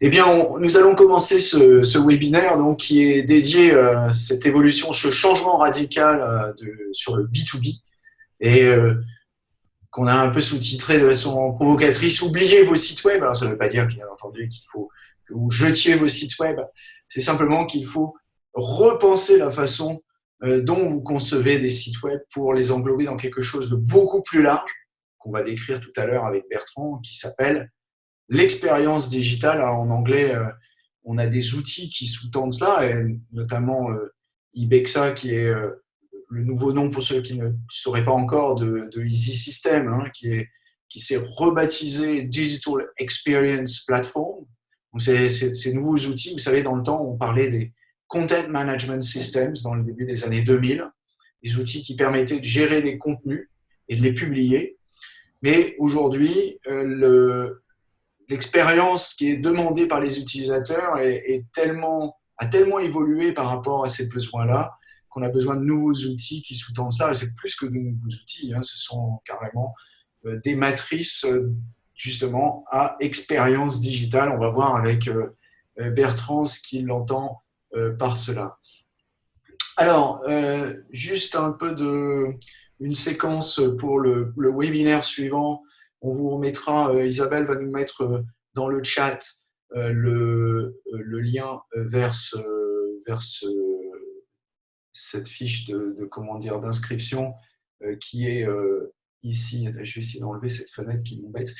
Eh bien, nous allons commencer ce, webinaire donc, qui est dédié à euh, cette évolution, ce changement radical euh, sur le B2B et euh, qu'on a un peu sous-titré de façon provocatrice « Oubliez vos sites web ». Alors, ça ne veut pas dire, bien entendu, qu'il faut que vous jetiez vos sites web. C'est simplement qu'il faut repenser la façon dont vous concevez des sites web pour les englober dans quelque chose de beaucoup plus large qu'on va décrire tout à l'heure avec Bertrand, qui s'appelle l'expérience digitale, en anglais, euh, on a des outils qui sous-tendent cela, et notamment euh, Ibexa, qui est euh, le nouveau nom pour ceux qui ne sauraient pas encore de, Easy System, hein, qui est qui s'est rebaptisé Digital Experience Platform. C'est ces nouveaux outils, vous savez, dans le temps, on parlait des Content Management Systems dans le début des années 2000, des outils qui permettaient de gérer des contenus et de les publier. Mais aujourd'hui, l'expérience qui est demandée par les utilisateurs est, tellement, a tellement évolué par rapport à ces besoins-là qu'on a besoin de nouveaux outils qui sous-tendent ça. C'est plus que de nouveaux outils, hein. ce sont carrément euh, des matrices euh, justement à expérience digitale. On va voir avec euh, Bertrand ce qu'il entend par cela. Alors, juste un peu de une séquence pour le, le webinaire suivant on vous remettra, euh, Isabelle va nous mettre euh, dans le chat euh, le, lien vers, cette fiche de, comment dire d'inscription qui est ici. Je vais essayer d'enlever cette fenêtre qui m'embête.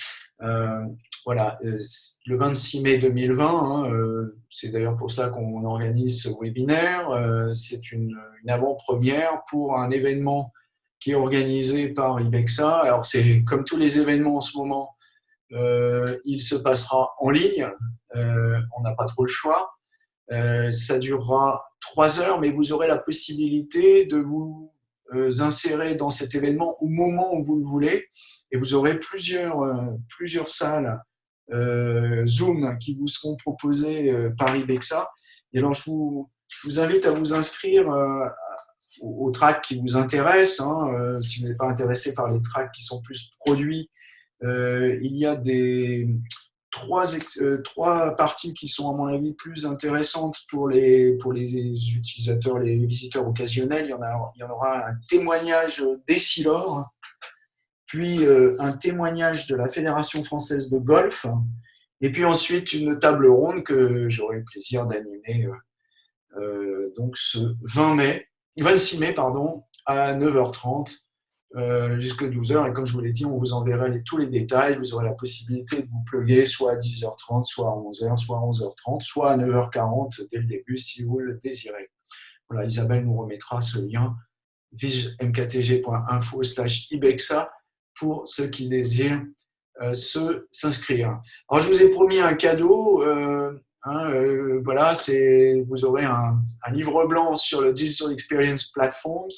voilà, le 26 mai 2020, hein, c'est d'ailleurs pour ça qu'on organise ce webinaire. c'est une avant-première pour un événement qui est organisé par IBEXA. Alors, c'est comme tous les événements en ce moment, euh, il se passera en ligne. Euh, on n'a pas trop le choix. Euh, ça durera trois heures, mais vous aurez la possibilité de vous insérer dans cet événement au moment où vous le voulez. Et vous aurez plusieurs, plusieurs salles Zoom qui vous seront proposées par IBEXA. Et alors, je vous, je vous invite à vous inscrire aux, tracks qui vous intéressent. Hein, euh, si vous n'êtes pas intéressé par les tracks qui sont plus produits, euh, il y a des trois, euh, trois parties qui sont à mon avis plus intéressantes pour les, pour les utilisateurs, les visiteurs occasionnels. Il y en, a, il y en aura un témoignage d'Essilor, puis un témoignage de la Fédération française de golf, et puis ensuite une table ronde que j'aurai le plaisir d'animer donc ce 20 mai 26 mai, pardon, à 9h30 euh, jusqu'à 12h. Et comme je vous l'ai dit, on vous enverra tous les détails. Vous aurez la possibilité de vous plugger soit à 10h30, soit à 11h, soit à 11h30, soit à 9h40 dès le début si vous le désirez. Voilà, Isabelle nous remettra ce lien mktg.info ibexa pour ceux qui désirent euh, s'inscrire. Alors, je vous ai promis un cadeau. Euh, Hein, euh, voilà, vous aurez un, livre blanc sur le Digital Experience Platforms.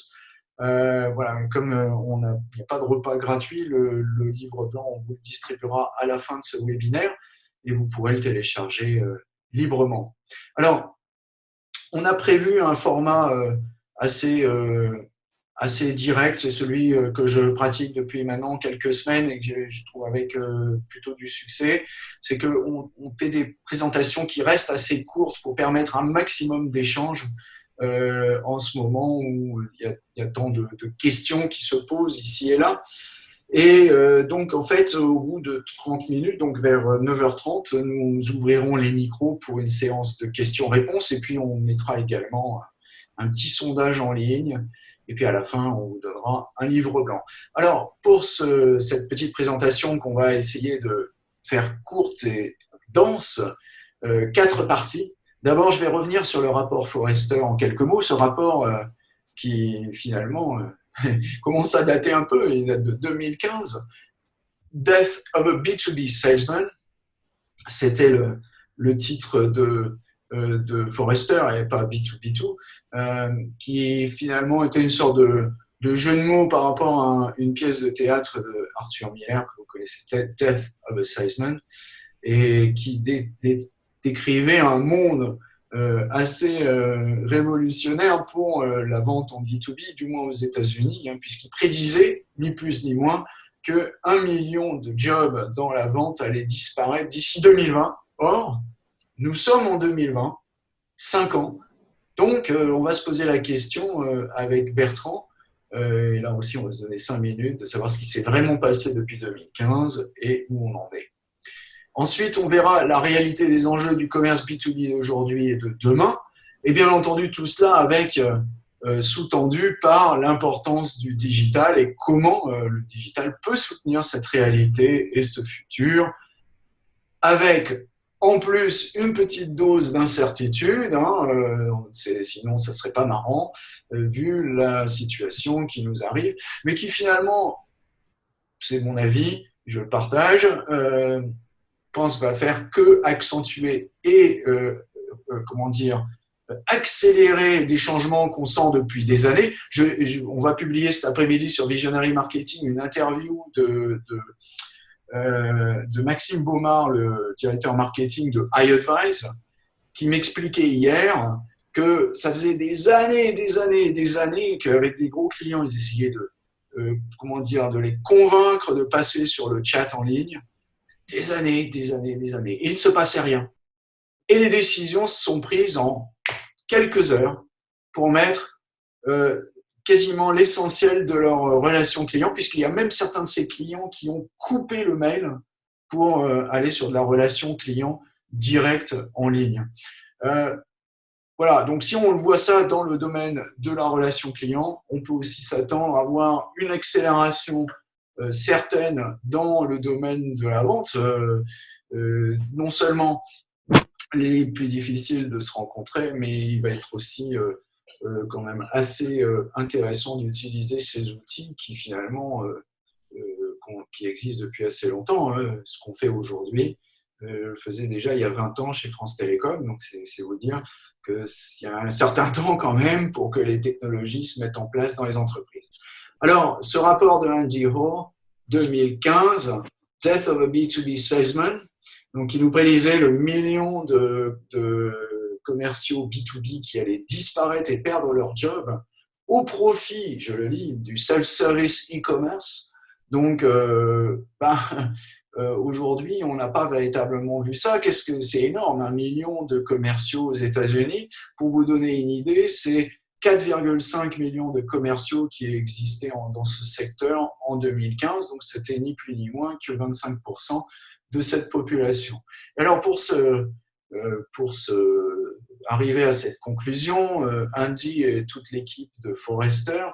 Euh, voilà, comme euh, on n'a pas de repas gratuit, le, livre blanc, on vous le distribuera à la fin de ce webinaire et vous pourrez le télécharger librement. Alors, on a prévu un format assez assez direct, c'est celui euh, que je pratique depuis maintenant quelques semaines et que je trouve avec euh, plutôt du succès, c'est qu'on on fait des présentations qui restent assez courtes pour permettre un maximum d'échanges euh, en ce moment où il y a, tant de, questions qui se posent ici et là. Et donc, en fait, au bout de 30 minutes, donc vers 9h30, nous ouvrirons les micros pour une séance de questions-réponses et puis on mettra également un petit sondage en ligne et puis à la fin, on vous donnera un livre blanc. Alors, pour cette petite présentation qu'on va essayer de faire courte et dense, euh, quatre parties. D'abord, je vais revenir sur le rapport Forrester en quelques mots. Ce rapport euh, qui, finalement, euh, commence à dater un peu, il date de 2015. Death of a B2B Salesman, c'était le, titre de, de Forrester et pas B2B2, euh, qui finalement était une sorte de, jeu de mots par rapport à une pièce de théâtre de Arthur Miller, que vous connaissez peut-être, Death of a Salesman, et qui décrivait un monde euh, assez révolutionnaire pour la vente en B2B, du moins aux États-Unis, hein, puisqu'il prédisait, ni plus ni moins, que un million de jobs dans la vente allaient disparaître d'ici 2020. Or, Nous sommes en 2020, 5 ans. Donc, on va se poser la question avec Bertrand, et là aussi on va se donner 5 minutes, de savoir ce qui s'est vraiment passé depuis 2015 et où on en est. Ensuite, on verra la réalité des enjeux du commerce B2B d'aujourd'hui et de demain. Et bien entendu, tout cela avec euh, euh, sous-tendu par l'importance du digital et comment euh, le digital peut soutenir cette réalité et ce futur, avec en plus une petite dose d'incertitude, hein, sinon ça serait pas marrant, vu la situation qui nous arrive, mais qui finalement, c'est mon avis, je le partage, pense va faire que accentuer et, euh, euh, comment dire, accélérer des changements qu'on sent depuis des années. On va publier cet après-midi sur Visionary Marketing une interview de, euh, de, Maxime Baumard, le directeur marketing de iAdvise, qui m'expliquait hier que ça faisait des années, des années, des années qu'avec des gros clients, ils essayaient de, comment dire, de les convaincre de passer sur le chat en ligne des années, des années, des années. Il ne se passait rien. Et les décisions sont prises en quelques heures pour mettre euh, quasiment l'essentiel de leur relation client, puisqu'il y a même certains de ces clients qui ont coupé le mail pour euh, aller sur de la relation client directe en ligne. Euh, voilà, donc si on voit ça dans le domaine de la relation client, on peut aussi s'attendre à avoir une accélération euh, certaines dans le domaine de la vente, euh, euh, non seulement les plus difficiles de se rencontrer, mais il va être aussi quand même assez intéressant d'utiliser ces outils qui finalement qui existent depuis assez longtemps. Hein. Ce qu'on fait aujourd'hui, le faisait déjà il y a 20 ans chez France Télécom, donc c'est vous dire qu'il y a un certain temps quand même pour que les technologies se mettent en place dans les entreprises. Alors, ce rapport de Andy Hoare, 2015, Death of a B2B Salesman, donc il nous prédisait le million de, commerciaux B2B qui allaient disparaître et perdre leur job au profit, je le lis, du self-service e-commerce. Donc, euh, ben, euh, aujourd'hui, on n'a pas véritablement vu ça. Qu'est-ce que c'est énorme, un million de commerciaux aux États-Unis? Pour vous donner une idée, c'est 4,5 millions de commerciaux qui existaient dans ce secteur en 2015, donc c'était ni plus ni moins que 25% de cette population. Alors pour, ce, euh, pour ce, arriver à cette conclusion, euh, Andy et toute l'équipe de Forrester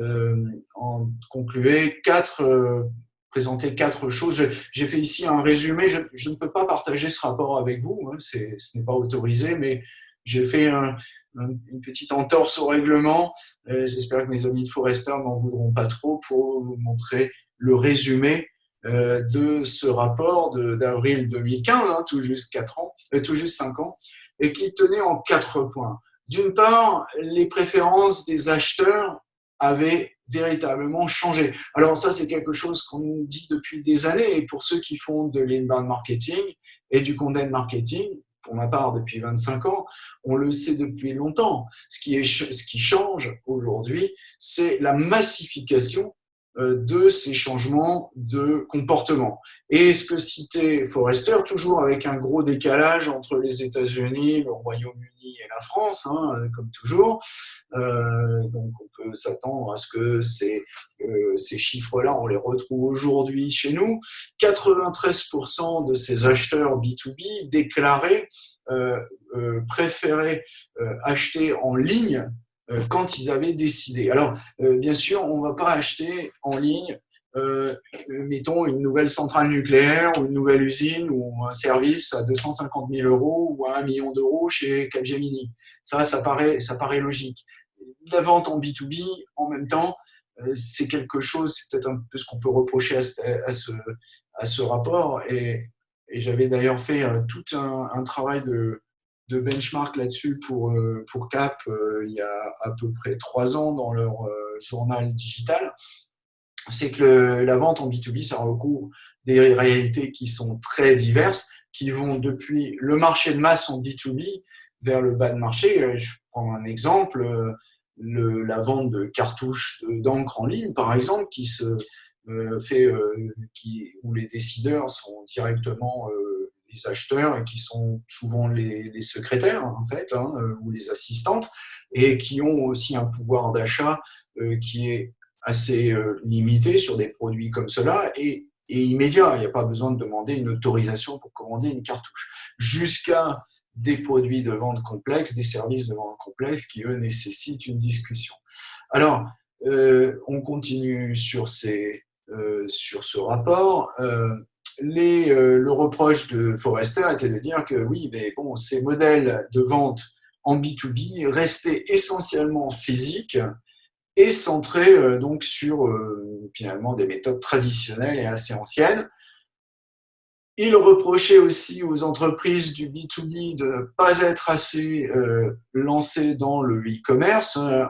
euh, ont conclué quatre, présenté quatre choses. J'ai fait ici un résumé, je, ne peux pas partager ce rapport avec vous, hein, ce n'est pas autorisé, mais j'ai fait un, une petite entorse au règlement. Euh, j'espère que mes amis de Forester n'en voudront pas trop pour vous montrer le résumé euh, de ce rapport d'avril 2015, hein, tout juste ans, euh, tout juste 5 ans, et qui tenait en quatre points. D'une part, les préférences des acheteurs avaient véritablement changé. Alors ça, c'est quelque chose qu'on nous dit depuis des années, et pour ceux qui font de l'inbound marketing et du content marketing, pour ma part depuis 25 ans, on le sait depuis longtemps. Ce qui, ce qui change aujourd'hui, c'est la massification de ces changements de comportement. Et ce que citait Forrester, toujours avec un gros décalage entre les États-Unis, le Royaume-Uni et la France, hein, comme toujours. Euh, donc on peut s'attendre à ce que ces, euh, ces chiffres-là, on les retrouve aujourd'hui chez nous. 93% de ces acheteurs B2B déclaraient préférer acheter en ligne euh, quand ils avaient décidé. Alors, euh, bien sûr, on ne va pas acheter en ligne, euh, mettons, une nouvelle centrale nucléaire ou une nouvelle usine ou un service à 250 000 euros ou à 1 million d'euros chez Capgemini. Ça, ça paraît, ça paraît logique. La vente en B2B, en même temps, c'est quelque chose, c'est peut-être un peu ce qu'on peut reprocher à ce, à ce, rapport. Et, j'avais d'ailleurs fait tout un travail de, de benchmark là-dessus pour, euh, pour CAP euh, il y a à peu près trois ans dans leur euh, journal digital, c'est que la vente en B2B, ça recouvre des réalités qui sont très diverses, qui vont depuis le marché de masse en B2B vers le bas de marché. Je prends un exemple, le, la vente de cartouches d'encre en ligne, par exemple, qui se fait, qui, où les décideurs sont directement acheteurs et qui sont souvent les, secrétaires en fait hein, ou les assistantes et qui ont aussi un pouvoir d'achat qui est assez limité sur des produits comme cela et, immédiat. Il n'y a pas besoin de demander une autorisation pour commander une cartouche. Jusqu'à des produits de vente complexes, des services de vente complexes qui, eux, nécessitent une discussion. Alors, euh, on continue sur, ces, euh, sur ce rapport. Euh, les, le reproche de Forrester était de dire que oui, mais bon, ces modèles de vente en B2B restaient essentiellement physiques et centrés donc sur finalement des méthodes traditionnelles et assez anciennes. Il reprochait aussi aux entreprises du B2B de ne pas être assez euh, lancées dans le e-commerce. Euh,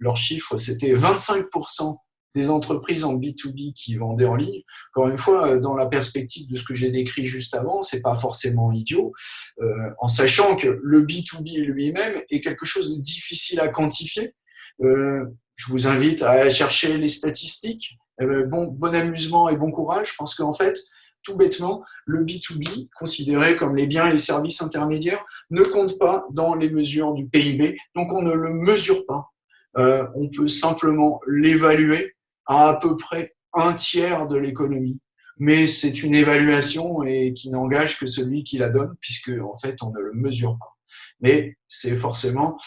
leur chiffre, c'était 25% des entreprises en B2B qui vendaient en ligne. Encore une fois, euh, dans la perspective de ce que j'ai décrit juste avant, c'est pas forcément idiot, en sachant que le B2B lui-même est quelque chose de difficile à quantifier. je vous invite à chercher les statistiques. bon, bon amusement et bon courage. Pense qu'en fait, tout bêtement, le B2B, considéré comme les biens et les services intermédiaires, ne compte pas dans les mesures du PIB, donc on ne le mesure pas. Euh, on peut simplement l'évaluer à à peu près un tiers de l'économie. Mais c'est une évaluation et qui n'engage que celui qui la donne, puisque en fait on ne le mesure pas. Mais c'est forcément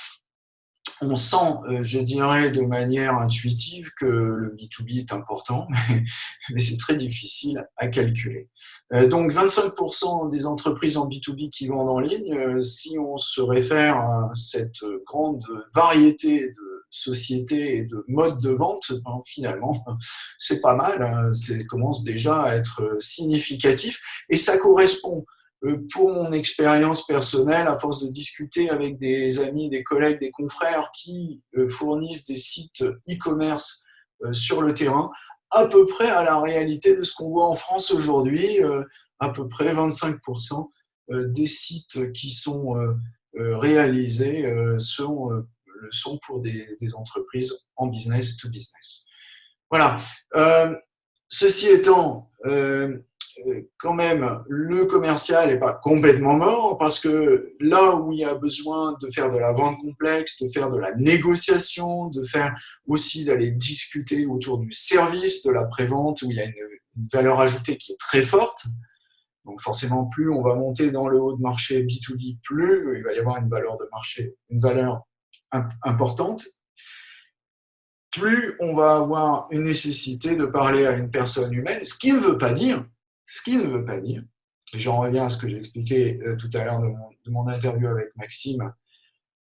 on sent, euh, je dirais, de manière intuitive que le B2B est important, mais, c'est très difficile à calculer. Euh, donc 25% des entreprises en B2B qui vendent en ligne, euh, si on se réfère à cette grande variété de sociétés et de modes de vente, ben, finalement, c'est pas mal, hein. ça commence déjà à être significatif et ça correspond euh, pour mon expérience personnelle, à force de discuter avec des amis, des collègues, des confrères qui euh, fournissent des sites e-commerce euh, sur le terrain, à peu près à la réalité de ce qu'on voit en France aujourd'hui, à peu près 25% des sites qui sont réalisés sont, sont pour des, entreprises en business to business. Voilà. ceci étant, quand même, le commercial n'est pas complètement mort parce que là où il y a besoin de faire de la vente complexe, de faire de la négociation, de faire aussi d'aller discuter autour du service, de la prévente, où il y a une, valeur ajoutée qui est très forte. Donc forcément, plus on va monter dans le haut de marché B2B, plus il va y avoir une valeur de marché, une valeur importante plus on va avoir une nécessité de parler à une personne humaine, ce qui ne veut pas dire ce qui ne veut pas dire, et j'en reviens à ce que j'ai expliqué euh, tout à l'heure de, mon, interview avec Maxime,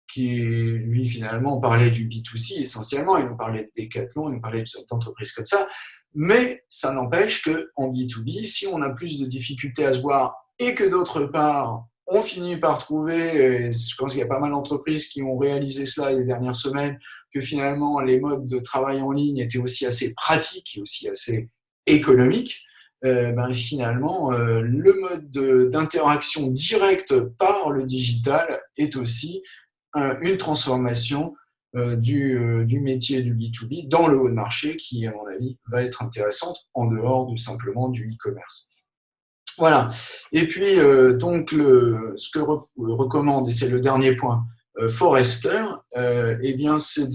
qui lui finalement parlait du B2C essentiellement, il nous parlait de Decathlon, il nous parlait d'entreprises comme ça, mais ça n'empêche qu'en B2B, si on a plus de difficultés à se voir et que d'autre part, on finit par trouver, et je pense qu'il y a pas mal d'entreprises qui ont réalisé cela les dernières semaines, que finalement les modes de travail en ligne étaient aussi assez pratiques et aussi assez économiques, euh, ben, finalement, euh, le mode d'interaction directe par le digital est aussi euh, une transformation du, du, métier du B2B dans le haut de marché qui, à mon avis, va être intéressante en dehors de simplement du e-commerce. Voilà. Et puis, donc, le, ce que recommande, et c'est le dernier point, Forrester, eh bien, c'est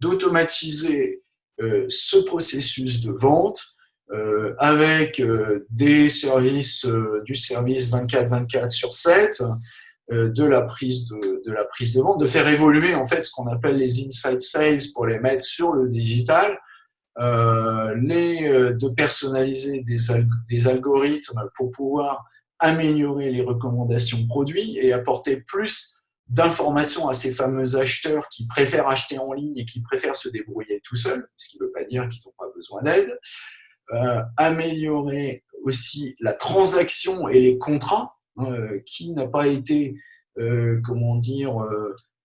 d'automatiser ce processus de vente euh, avec euh, des services, euh, du service 24-24 sur 7, de la, prise de, de, la prise de vente, de faire évoluer en fait ce qu'on appelle les inside sales pour les mettre sur le digital, les, de personnaliser des, des, algorithmes pour pouvoir améliorer les recommandations produits et apporter plus d'informations à ces fameux acheteurs qui préfèrent acheter en ligne et qui préfèrent se débrouiller tout seuls, ce qui ne veut pas dire qu'ils n'ont pas besoin d'aide. Euh, améliorer aussi la transaction et les contrats, euh, qui n'a pas été, euh, comment dire,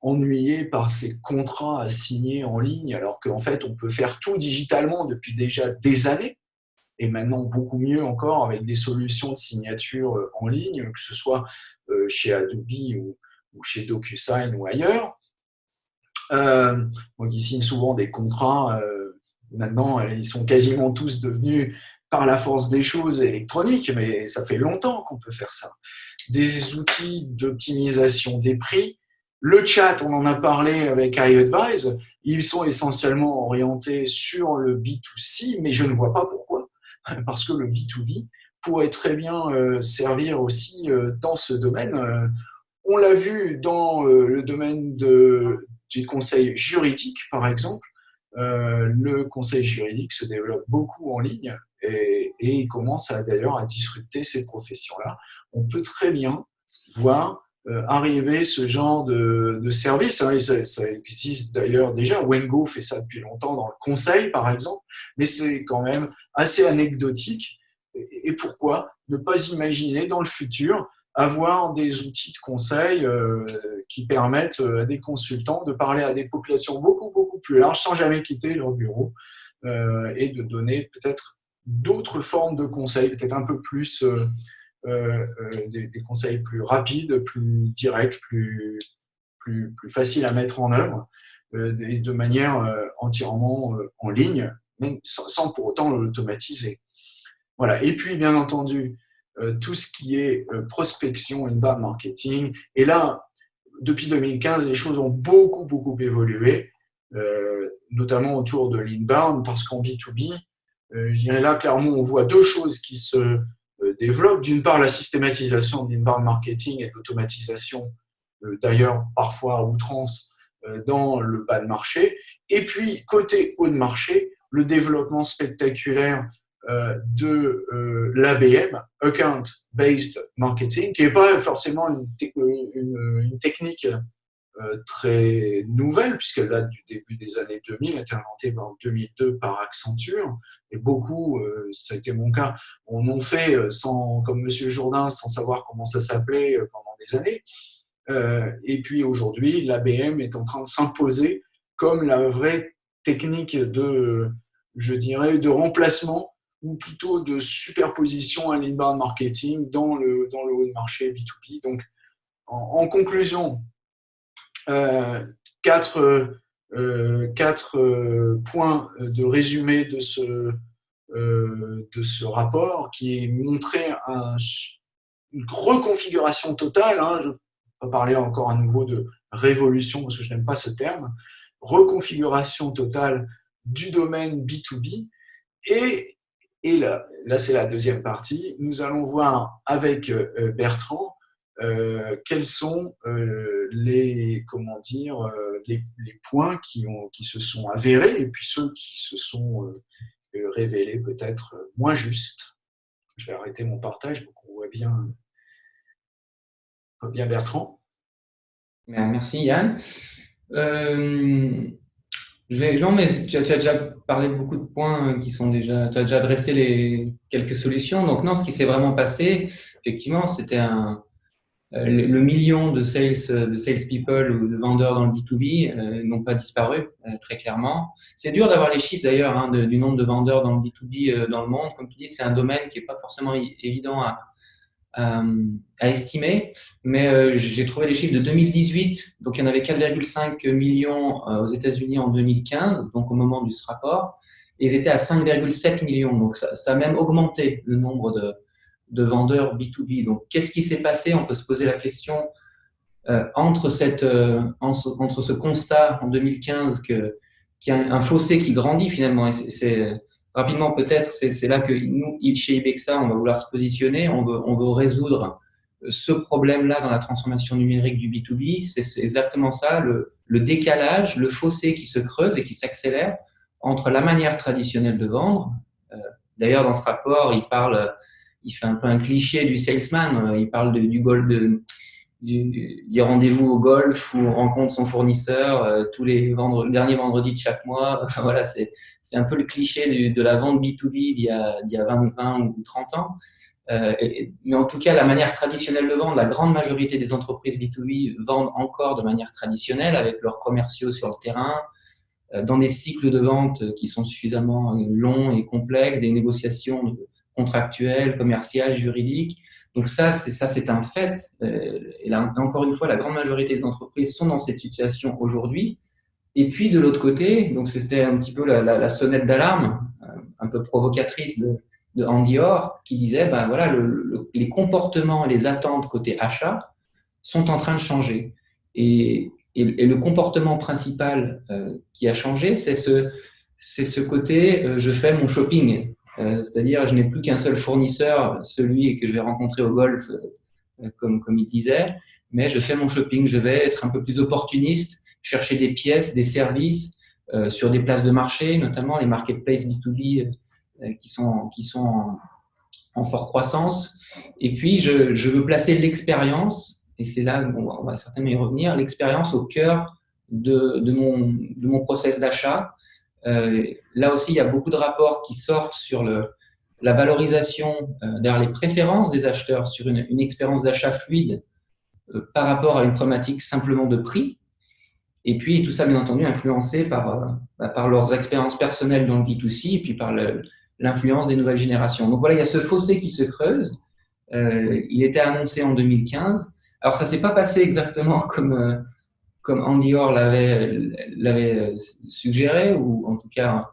ennuyé par ces contrats à signer en ligne, alors qu'en fait, on peut faire tout digitalement depuis déjà des années, et maintenant beaucoup mieux encore avec des solutions de signature en ligne, que ce soit chez Adobe ou, chez DocuSign ou ailleurs. Euh, moi qui signe souvent des contrats Maintenant, ils sont quasiment tous devenus par la force des choses électroniques, mais ça fait longtemps qu'on peut faire ça. Des outils d'optimisation des prix. Le chat, on en a parlé avec iAdvise, ils sont essentiellement orientés sur le B2C, mais je ne vois pas pourquoi, parce que le B2B pourrait très bien euh, servir aussi euh, dans ce domaine. Euh, on l'a vu dans le domaine du conseil juridique, par exemple. Le conseil juridique se développe beaucoup en ligne et, et commence d'ailleurs à disrupter ces professions-là. On peut très bien voir arriver ce genre de, service. Hein, ça, existe d'ailleurs déjà. Wengo fait ça depuis longtemps dans le conseil, par exemple, mais c'est quand même assez anecdotique. Et, pourquoi ne pas imaginer dans le futur avoir des outils de conseil euh, qui permettent euh, à des consultants de parler à des populations beaucoup, beaucoup plus larges sans jamais quitter leur bureau et de donner peut-être d'autres formes de conseils, peut-être un peu plus, euh, euh, euh, des, conseils plus rapides, plus directs, plus, plus, faciles à mettre en œuvre et de manière entièrement en ligne, même sans, pour autant l'automatiser. Voilà. Et puis, bien entendu, tout ce qui est prospection, inbound marketing. Et là, depuis 2015, les choses ont beaucoup, beaucoup évolué, notamment autour de l'inbound, parce qu'en B2B, euh, je dirais là, clairement, on voit deux choses qui se euh, développent. D'une part, la systématisation de l'inbound marketing et l'automatisation, euh, d'ailleurs parfois à outrance, dans le bas de marché. Et puis, côté haut de marché, le développement spectaculaire de l'ABM, Account Based Marketing, qui n'est pas forcément une technique euh, très nouvelle, puisqu'elle date du début des années 2000, elle a été inventée en 2002 par Accenture, et beaucoup, euh, ça a été mon cas, on en fait euh, sans, comme Monsieur Jourdain, sans savoir comment ça s'appelait pendant des années. et puis aujourd'hui, l'ABM est en train de s'imposer comme la vraie technique de, je dirais, de remplacement ou plutôt de superposition à l'inbound marketing dans le, dans le haut de marché B2B. Donc, en conclusion, euh, quatre, euh, quatre euh, points de résumé de ce, de ce rapport qui montrait un, une reconfiguration totale. Hein, je vais parler encore à nouveau de révolution parce que je n'aime pas ce terme. Reconfiguration totale du domaine B2B. Et, et là, là c'est la deuxième partie. Nous allons voir avec Bertrand euh, quels sont euh, les, comment dire, euh, les, points qui, ont, qui se sont avérés et puis ceux qui se sont révélés peut-être moins justes? Je vais arrêter mon partage pour qu'on voit bien, bien Bertrand. Ben, merci Yann. je vais, non, mais tu as, tu as, déjà parlé de beaucoup de points qui sont déjà, tu as déjà adressé les, quelques solutions. Donc non, ce qui s'est vraiment passé, effectivement, c'était un, euh, le million de sales, de salespeople ou de vendeurs dans le B2B euh, n'ont pas disparu, euh, très clairement. C'est dur d'avoir les chiffres d'ailleurs hein, du nombre de vendeurs dans le B2B dans le monde. Comme tu dis, c'est un domaine qui n'est pas forcément évident à, estimer, mais j'ai trouvé les chiffres de 2018. Donc, il y en avait 4,5 millions aux États-Unis en 2015, donc au moment de ce rapport, ils étaient à 5,7 millions. Donc, ça, a même augmenté le nombre de, de vendeurs B2B. Donc, qu'est-ce qui s'est passé? On peut se poser la question euh, entre, cette, euh, entre ce constat en 2015 qu'il y a un fossé qui grandit finalement. Et c'est rapidement peut-être, c'est là que nous, chez Ibexa, on va vouloir se positionner, on veut, on veut résoudre ce problème-là dans la transformation numérique du B2B. C'est exactement ça, le, le décalage, le fossé qui se creuse et qui s'accélère entre la manière traditionnelle de vendre. Euh, d'ailleurs, dans ce rapport, il parle il fait un peu un cliché du salesman. Euh, il parle du golf, de, du, du rendez-vous au golf où on rencontre son fournisseur euh, tous les vendredis, dernier vendredi de chaque mois. Voilà, c'est, un peu le cliché de la vente B2B d'il y a, d'il y a 20, 20 ou 30 ans. Euh, mais en tout cas, la manière traditionnelle de vendre, la grande majorité des entreprises B2B vendent encore de manière traditionnelle avec leurs commerciaux sur le terrain, dans des cycles de vente qui sont suffisamment longs et complexes, des négociations contractuel, commercial, juridique. Donc ça, c'est ça, c'est un fait. Euh, et là, encore une fois, la grande majorité des entreprises sont dans cette situation aujourd'hui. Et puis de l'autre côté, donc c'était un petit peu la, sonnette d'alarme, euh, un peu provocatrice de, Andy Orr qui disait ben voilà, les comportements et les attentes côté achat sont en train de changer. Et, le comportement principal euh, qui a changé, c'est ce, côté je fais mon shopping. Euh, c'est-à-dire, je n'ai plus qu'un seul fournisseur, celui que je vais rencontrer au golf, comme, comme il disait, mais je fais mon shopping, je vais être un peu plus opportuniste, chercher des pièces, des services sur des places de marché, notamment les marketplaces B2B qui sont, qui sont en, en forte croissance. Et puis, je, veux placer l'expérience et c'est là, on va certainement y revenir, l'expérience au cœur de, de, mon, de mon process d'achat. Euh, là aussi, il y a beaucoup de rapports qui sortent sur la valorisation, euh, les préférences des acheteurs sur une, expérience d'achat fluide euh, par rapport à une problématique simplement de prix. Et puis, tout ça, bien entendu, influencé par, bah, leurs expériences personnelles dans le B2C et puis par l'influence des nouvelles générations. Donc voilà, il y a ce fossé qui se creuse. Il était annoncé en 2015. Alors, ça s'est pas passé exactement comme, comme Andy Orr l'avait suggéré, ou en tout cas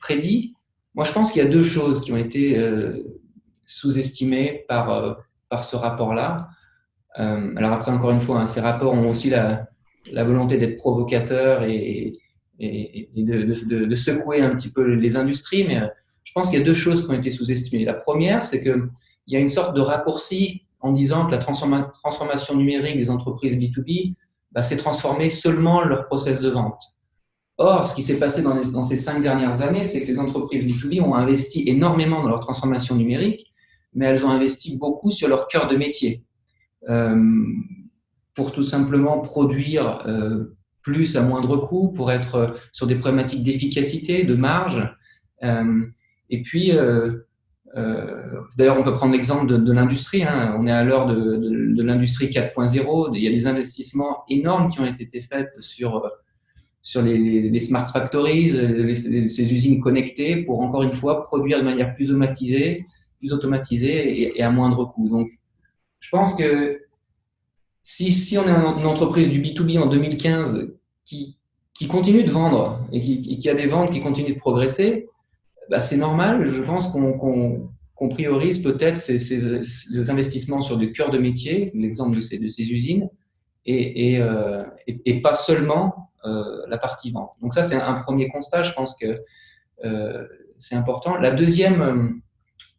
prédit. Moi, je pense qu'il y a deux choses qui ont été euh, sous-estimées par, euh, par ce rapport-là. alors après, encore une fois, hein, ces rapports ont aussi la, volonté d'être provocateurs et, de, secouer un petit peu les industries, mais je pense qu'il y a deux choses qui ont été sous-estimées. La première, c'est qu'il y a une sorte de raccourci en disant que la transformation numérique des entreprises B2B bah, s'est transformée seulement leur process de vente. Or, ce qui s'est passé dans, ces cinq dernières années, c'est que les entreprises B2B ont investi énormément dans leur transformation numérique, mais elles ont investi beaucoup sur leur cœur de métier euh, pour tout simplement produire euh, plus à moindre coût, pour être sur des problématiques d'efficacité, de marge. Euh, et puis, d'ailleurs, on peut prendre l'exemple de, l'industrie. Hein. On est à l'heure de, l'industrie 4.0. Il y a des investissements énormes qui ont été faits sur, les, smart factories, ces usines connectées, pour encore une fois produire de manière plus automatisée, plus automatisée et, à moindre coût. Donc, je pense que si, on est une entreprise du B2B en 2015 qui, continue de vendre qui, et qui, a des ventes qui continuent de progresser, bah, c'est normal. Je pense qu'on priorise peut-être ces, investissements sur du cœur de métier, l'exemple de ces, usines, et, euh, pas seulement euh, la partie vente. Donc ça, c'est un premier constat. Je pense que euh, c'est important. La deuxième,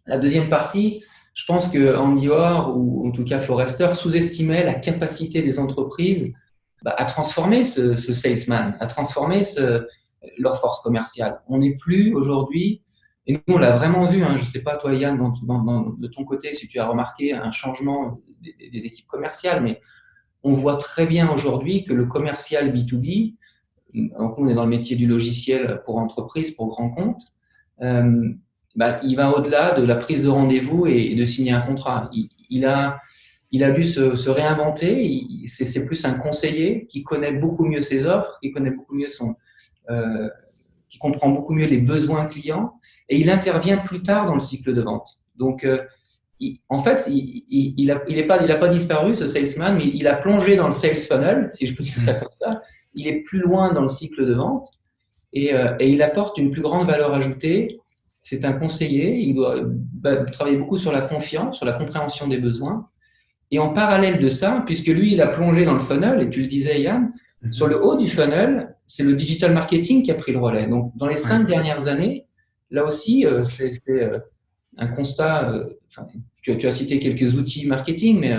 la deuxième partie, je pense que Andy Orr, ou en tout cas Forrester, sous-estimait la capacité des entreprises bah, à transformer ce, salesman, à transformer ce, leur force commerciale. On n'est plus aujourd'hui, et nous on l'a vraiment vu, hein, je ne sais pas toi Yann, de ton côté, si tu as remarqué un changement des, équipes commerciales, mais on voit très bien aujourd'hui que le commercial B2B, donc on est dans le métier du logiciel pour entreprise, pour grand compte, euh, bah, il va au-delà de la prise de rendez-vous et, de signer un contrat. Il, a, il a dû se, se réinventer, c'est plus un conseiller qui connaît beaucoup mieux ses offres, qui connaît beaucoup mieux son, euh, qui comprend beaucoup mieux les besoins clients et il intervient plus tard dans le cycle de vente. Donc, euh, en fait, il n'a il, pas, pas disparu, ce salesman, mais il a plongé dans le sales funnel, si je peux dire ça comme ça. Il est plus loin dans le cycle de vente et, euh, et il apporte une plus grande valeur ajoutée. C'est un conseiller, il doit bah, travailler beaucoup sur la confiance, sur la compréhension des besoins. Et en parallèle de ça, puisque lui, il a plongé dans le funnel, et tu le disais, Yann, Sur le haut du funnel, c'est le digital marketing qui a pris le relais. Donc, dans les cinq dernières années, là aussi, euh, c'est euh, un constat. Euh, tu, as, tu, as, cité quelques outils marketing, mais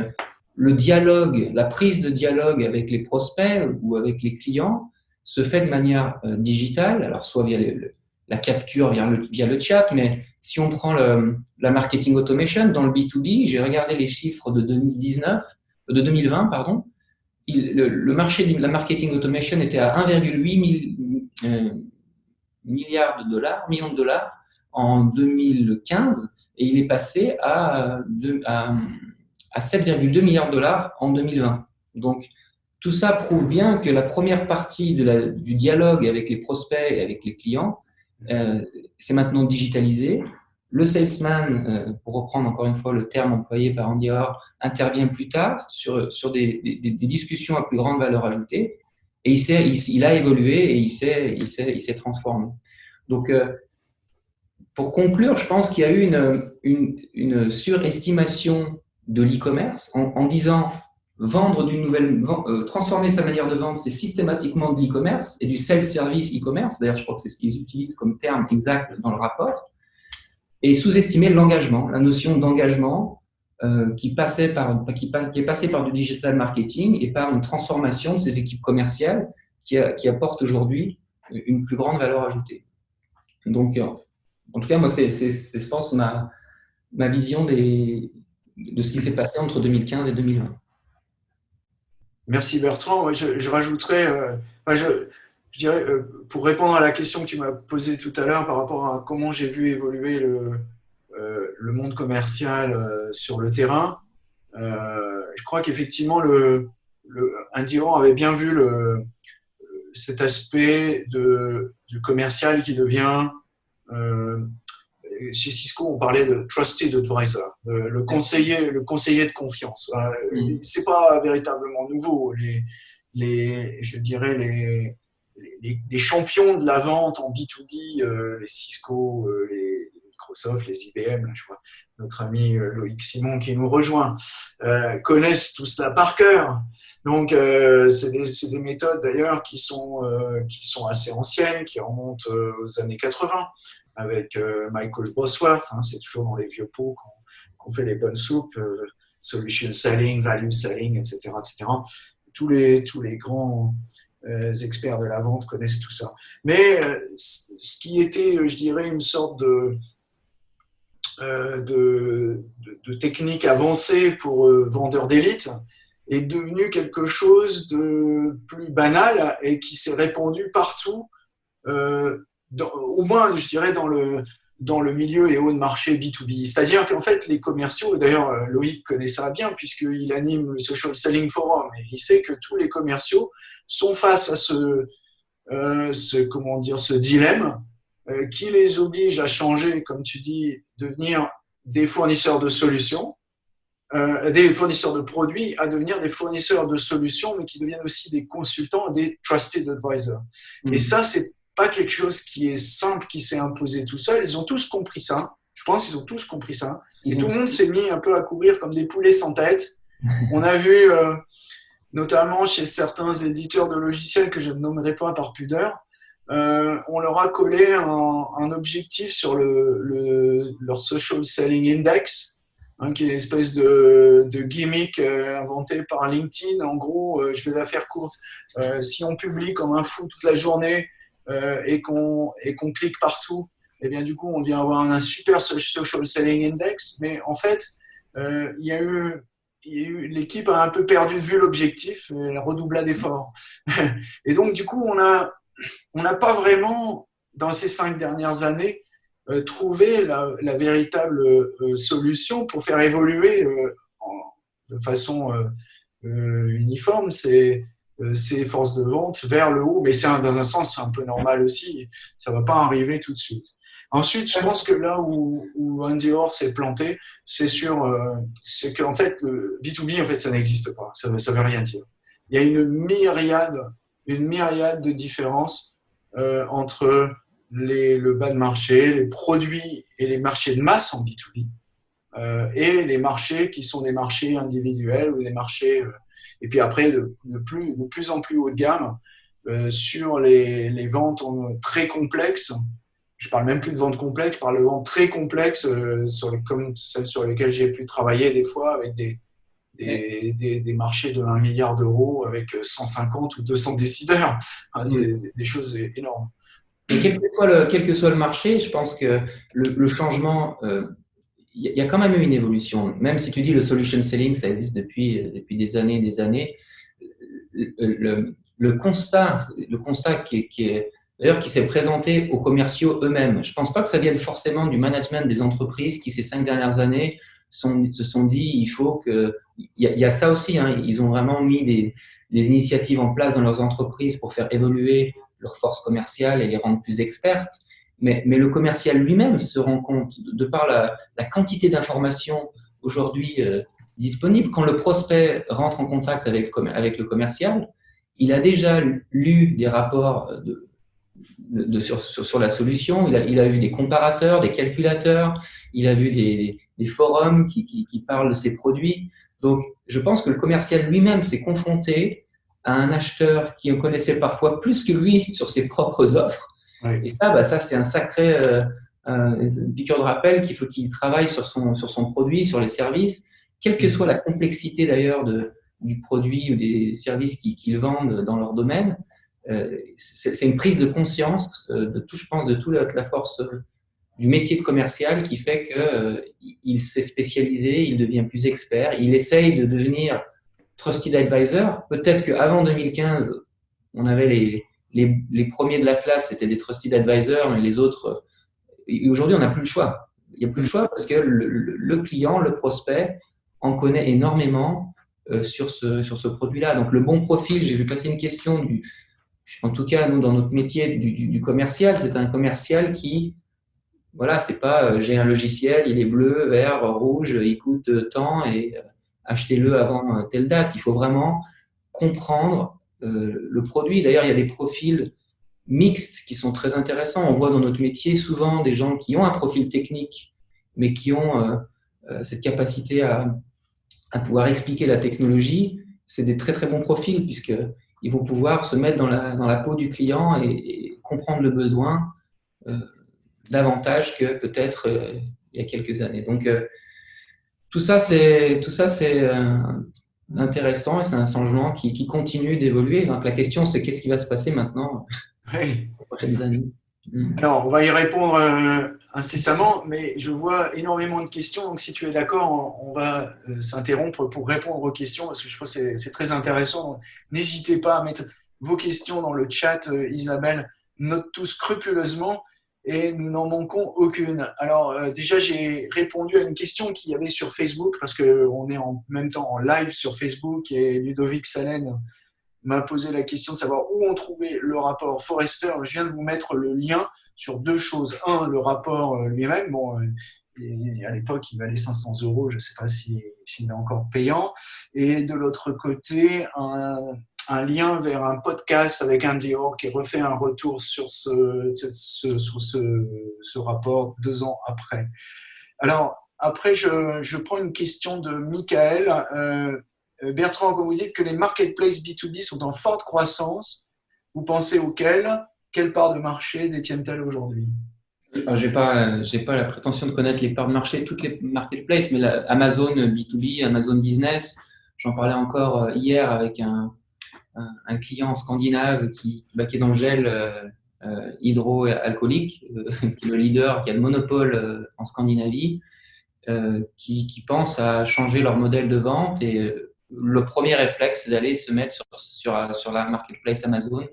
le dialogue, la prise de dialogue avec les prospects ou avec les clients se fait de manière digitale, alors soit via la capture, via le, via le, chat, mais si on prend le, la marketing automation dans le B2B, j'ai regardé les chiffres de 2019, de 2020, pardon, le, marché de la marketing automation était à 1,8 euh, milliards de dollars, millions de dollars en 2015 et il est passé à, à, 7,2 milliards de dollars en 2020. Donc, tout ça prouve bien que la première partie du dialogue avec les prospects et avec les clients, euh, c'est maintenant digitalisé. Le salesman, euh, pour reprendre encore une fois le terme employé par Andy Orr, intervient plus tard sur, sur des, discussions à plus grande valeur ajoutée et il, sait, il, a évolué et il s'est il il transformé. Donc, euh, pour conclure, je pense qu'il y a eu une, une, surestimation de l'e-commerce en, disant vendre d'une nouvelle, euh, transformer sa manière de vendre, c'est systématiquement de l'e-commerce et du self-service e-commerce. D'ailleurs, je crois que c'est ce qu'ils utilisent comme terme exact dans le rapport. Et sous-estimer l'engagement, la notion d'engagement euh, qui, par, qui, est passée par du digital marketing et par une transformation de ces équipes commerciales qui, qui apportent aujourd'hui une plus grande valeur ajoutée. Donc, euh, en tout cas, moi, c'est, je pense, ma, ma vision de ce qui s'est passé entre 2015 et 2020. Merci Bertrand. je, je, rajouterais, euh, je, dirais, euh, pour répondre à la question que tu m'as posée tout à l'heure par rapport à comment j'ai vu évoluer le, euh, le monde commercial sur le terrain, je crois qu'effectivement, le, le, avait bien vu le, cet aspect de, du commercial qui devient chez Cisco, on parlait de trusted advisor, le, conseiller, le conseiller de confiance. Euh, mm. C'est pas véritablement nouveau. Les, les, je dirais les, les, champions de la vente en B2B, euh, les Cisco, euh, les Microsoft, les IBM, je vois notre ami Loïc Simon qui nous rejoint, connaissent tout cela par cœur. Donc, c'est des, des, méthodes d'ailleurs qui, sont assez anciennes, qui remontent aux années 80 avec euh, Michael Bosworth. Hein, c'est toujours dans les vieux pots qu'on fait les bonnes soupes. Euh, solution selling, value selling, etc. etc. Tous, les, grands euh, experts de la vente connaissent tout ça. Mais ce qui était, je dirais, une sorte de, technique avancée pour vendeurs d'élite est devenu quelque chose de plus banal et qui s'est répandu partout au moins, je dirais, dans le, dans le milieu et haut de marché B2B. C'est-à-dire qu'en fait, les commerciaux, d'ailleurs, euh, Loïc connaît ça bien puisqu'il anime le Social Selling Forum et il sait que tous les commerciaux sont face à ce, euh, ce comment dire, ce dilemme euh, qui les oblige à changer, comme tu dis, devenir des fournisseurs de solutions, des fournisseurs de produits, à devenir des fournisseurs de solutions, mais qui deviennent aussi des consultants, des trusted advisors. Et mmh. ça, c'est pas quelque chose qui est simple, qui s'est imposé tout seul. Ils ont tous compris ça. Je pense qu'ils ont tous compris ça. Et tout le monde s'est mis un peu à courir comme des poulets sans tête. On a vu, euh, notamment chez certains éditeurs de logiciels que je ne nommerai pas par pudeur, euh, on leur a collé un, objectif sur le, leur Social Selling Index, hein, qui est une espèce de, gimmick euh, inventé par LinkedIn. En gros, je vais la faire courte. si on publie comme un fou toute la journée euh, et qu'on clique partout, et eh bien du coup, on vient avoir un super social selling index. Mais en fait, euh, y a eu l'équipe a un peu perdu de vue l'objectif, elle redoubla d'efforts. Et donc, du coup, on n'a on pas vraiment, dans ces cinq dernières années, euh, trouvé la, véritable solution pour faire évoluer de façon uniforme ces, euh, ces forces de vente vers le haut, mais c'est dans un sens un peu normal aussi, ça va pas arriver tout de suite. Ensuite, je pense que là où, où Andy Orr s'est planté, c'est sur, euh, c'est qu'en fait, le B2B, en fait, ça n'existe pas, ça ne veut rien dire. Il y a une myriade, une myriade de différences euh, entre les, le bas de marché, les produits et les marchés de masse en B2B, euh, et les marchés qui sont des marchés individuels ou des marchés et puis après, de, plus, de plus en plus haut de gamme euh, sur les, les ventes très complexes. Je parle même plus de ventes complexes, je parle de ventes très complexes euh, sur comme celles sur lesquelles j'ai pu travailler des fois avec des, des, des, marchés de 1 milliard d'euros avec 150 ou 200 décideurs. c'est des, choses énormes. Et quel que, soit le, quel que soit le marché, je pense que le, le changement euh, y a quand même eu une évolution. Même si tu dis le solution selling, ça existe depuis, depuis des années des années. Le, le constat, le constat qui, d'ailleurs qui s'est présenté aux commerciaux eux-mêmes. Je ne pense pas que ça vienne forcément du management des entreprises qui, ces cinq dernières années, se sont dit il faut que. Il y, a, ça aussi, hein, ils ont vraiment mis des, des, initiatives en place dans leurs entreprises pour faire évoluer leurs forces commerciales et les rendre plus expertes. Mais, le commercial lui-même se rend compte, de par la, quantité d'informations aujourd'hui euh, disponibles, quand le prospect rentre en contact avec, le commercial, il a déjà lu des rapports de, sur, la solution. Il a, il vu des comparateurs, des calculateurs, il a vu des, forums qui, qui, qui, parlent de ses produits. Donc, je pense que le commercial lui-même s'est confronté à un acheteur qui en connaissait parfois plus que lui sur ses propres offres. Et ça, bah, ça c'est un sacré euh, piqûre de rappel qu'il faut qu'il travaille sur son, sur son produit, sur les services, quelle que soit la complexité d'ailleurs du produit ou des services qu'ils vendent dans leur domaine. Euh, c'est une prise de conscience euh, de tout, je pense, de toute la, force euh, du métier de commercial qui fait qu'il s'est spécialisé, il devient plus expert, il essaye de devenir trusted advisor. Peut-être qu'avant 2015, on avait les, les, premiers de la classe, c'était des trusted advisors, mais les autres. Et aujourd'hui, on n'a plus le choix. Il n'y a plus le choix parce que le, client, le prospect, en connaît énormément sur ce, sur ce produit-là. Donc, le bon profil, j'ai vu passer une question en tout cas, nous, dans notre métier du, commercial, c'est un commercial qui, voilà, c'est pas euh, j'ai un logiciel, il est bleu, vert, rouge, il coûte tant et euh, achetez-le avant euh, telle date. Il faut vraiment comprendre le produit. D'ailleurs, il y a des profils mixtes qui sont très intéressants. On voit dans notre métier souvent des gens qui ont un profil technique, mais qui ont cette capacité à, pouvoir expliquer la technologie. C'est des très très bons profils puisque ils vont pouvoir se mettre dans la, peau du client et, comprendre le besoin euh, davantage que peut-être euh, il y a quelques années. Donc, euh, tout ça, c'est intéressant et c'est un changement qui, qui continue d'évoluer. Donc, la question, c'est qu'est-ce qui va se passer maintenant oui. les prochaines années? Mm. Alors, on va y répondre euh, incessamment, mais je vois énormément de questions. Donc, si tu es d'accord, on va euh, s'interrompre pour répondre aux questions parce que je pense que c'est très intéressant. N'hésitez pas à mettre vos questions dans le chat. Euh, Isabelle note tout scrupuleusement et nous n'en manquons aucune. Alors, déjà, j'ai répondu à une question qu'il y avait sur Facebook parce qu'on est en même temps en live sur Facebook et Ludovic Salen m'a posé la question de savoir où on trouvait le rapport Forrester. Je viens de vous mettre le lien sur deux choses. Un, le rapport euh, lui-même. Bon, euh, à l'époque, il valait 500 euros. Je ne sais pas s'il est encore payant. Et de l'autre côté, un, lien vers un podcast avec un Dior qui refait un retour sur ce, sur ce, rapport deux ans après. Alors, après, je, prends une question de Michael. Euh, Bertrand, quand vous dites que les marketplaces B2B sont en forte croissance, vous pensez auxquels Quelle part de marché détiennent-elles aujourd'hui? Euh, je n'ai pas, pas la prétention de connaître les parts de marché, toutes les marketplaces, mais Amazon B2B, Amazon Business, j'en parlais encore euh, hier avec un, un, client scandinave qui, bah, qui est dans le gel hydroalcoolique, qui est le leader, qui a le monopole en Scandinavie, qui, qui, pense à changer leur modèle de vente et le premier réflexe, c'est d'aller se mettre sur, sur, la marketplace Amazon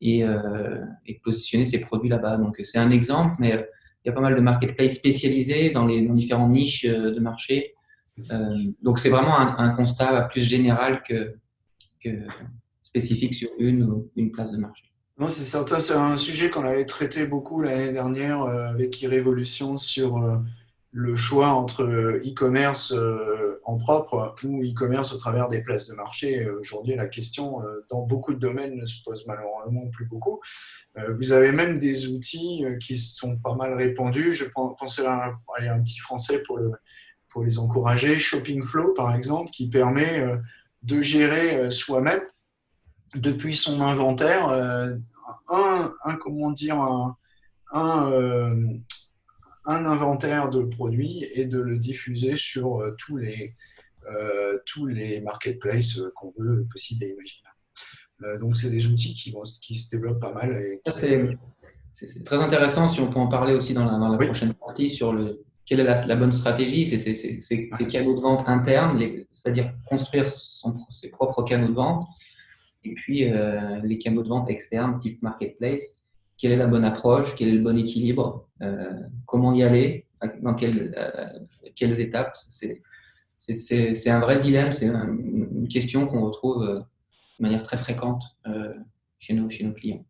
et, euh, et positionner ses produits là-bas. Donc, c'est un exemple, mais euh, il y a pas mal de marketplaces spécialisés dans les différentes niches euh, de marché. donc, c'est vraiment un, constat plus général que, que spécifique sur une ou une place de marché. Non, c'est certain, c'est un sujet qu'on avait traité beaucoup l'année dernière avec Irrévolution sur le choix entre e-commerce euh, en propre ou e-commerce au travers des places de marché. Euh, aujourd'hui, la question euh, dans beaucoup de domaines ne se pose malheureusement plus beaucoup. Vous avez même des outils qui sont pas mal répandus. Je pensais à un, un petit français pour les encourager. Shopping Flow, par exemple, qui permet de gérer soi-même depuis son inventaire un, un comment dire, un, un, un inventaire de produits et de le diffuser sur euh, tous les, euh, tous les marketplaces euh, qu'on veut, possible et imaginable. donc, c'est des outils qui, vont, qui se développent pas mal. C'est très intéressant si on peut en parler aussi dans la, dans la prochaine partie sur le, quelle est la, bonne stratégie, c'est ces canaux de vente internes, c'est-à-dire construire son, ses propres canaux de vente, et puis les canaux de vente externes, type marketplace, quelle est la bonne approche, quel est le bon équilibre, euh, comment y aller, dans quelles, euh, quelles étapes. C'est un vrai dilemme, c'est une question qu'on retrouve euh, de manière très fréquente chez, nos, chez nos clients.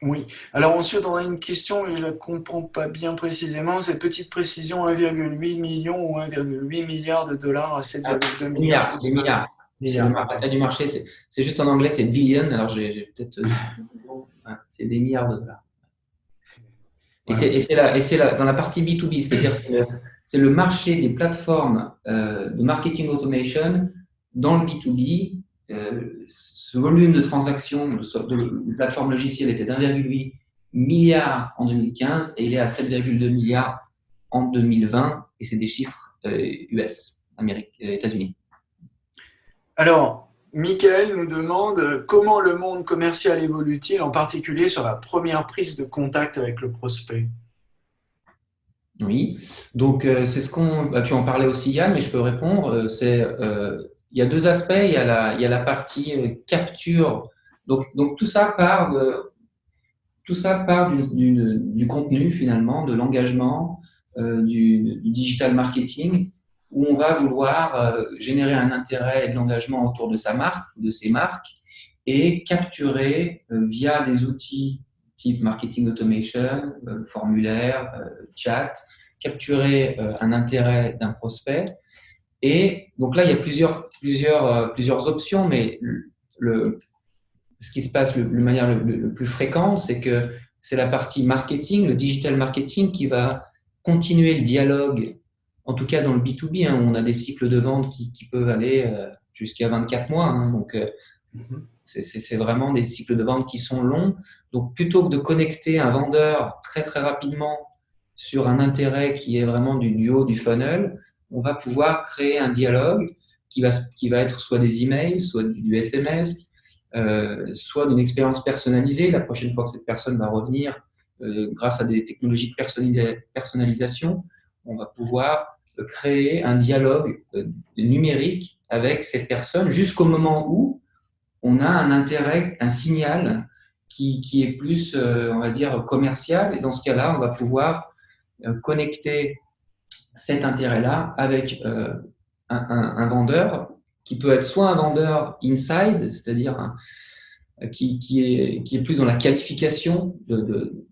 Oui. Alors ensuite, on a une question, et je ne la comprends pas bien précisément, cette petite précision, 1,8 million ou 1,8 milliard de dollars à 7,2 milliards. milliards. Milliards. du marché, c'est juste en anglais, c'est billion. Alors j'ai peut-être c'est des milliards de dollars. Et c'est dans la partie B2B, c'est-à-dire c'est le, marché des plateformes euh, de marketing automation dans le B2B. Euh, ce volume de transactions de, plateformes logicielles était d'1,8 milliard en 2015 et il est à 7,2 milliards en 2020 et c'est des chiffres US, euh, Amérique, États-Unis. Alors, Michael nous demande comment le monde commercial évolue-t-il, en particulier sur la première prise de contact avec le prospect? Oui, donc euh, c'est ce qu'on. Bah, tu en parlais aussi, Yann, mais je peux répondre. Euh, c'est euh, il y a deux aspects. Il y a la, y a la partie capture. Donc, donc tout ça part de, tout ça part du contenu finalement, de l'engagement, du, du, digital marketing où on va vouloir euh, générer un intérêt et de l'engagement autour de sa marque, de ses marques, et capturer euh, via des outils type marketing automation, euh, formulaire, chat, capturer un intérêt d'un prospect. Et donc là, il y a plusieurs, plusieurs, plusieurs options, mais le, ce qui se passe de manière le, le plus fréquente, c'est que c'est la partie marketing, le digital marketing, qui va continuer le dialogue en tout cas dans le B2B, hein, on a des cycles de vente qui, peuvent aller euh, jusqu'à 24 mois. Hein. donc, euh, mhm. c'est vraiment des cycles de vente qui sont longs. Donc, plutôt que de connecter un vendeur très, très rapidement sur un intérêt qui est vraiment du, haut du funnel, on va pouvoir créer un dialogue qui va, qui va être soit des emails, soit du, SMS, euh, soit d'une expérience personnalisée. La prochaine fois que cette personne va revenir, grâce à des technologies de personnalisation, on va pouvoir créer un dialogue euh, numérique avec cette personne jusqu'au moment où on a un intérêt, un signal qui, qui, est plus, euh, on va dire, commercial. Et dans ce cas-là, on va pouvoir euh, connecter cet intérêt-là avec un, vendeur qui peut être soit un vendeur inside, c'est-à-dire qui, qui, est, qui est plus dans la qualification de,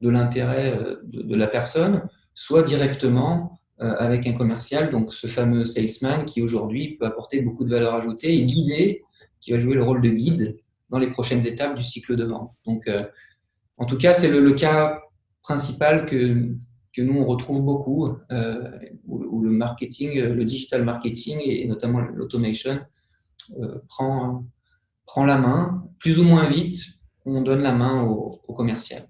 de, l'intérêt de, la personne, soit directement avec un commercial, donc ce fameux salesman qui aujourd'hui peut apporter beaucoup de valeur ajoutée et guider, qui va jouer le rôle de guide dans les prochaines étapes du cycle de vente. Donc, euh, en tout cas, c'est le, cas principal que, que nous, on retrouve beaucoup, euh, où, le marketing, le digital marketing et, notamment l'automation prend, prend la main. Plus ou moins vite, on donne la main au commercial.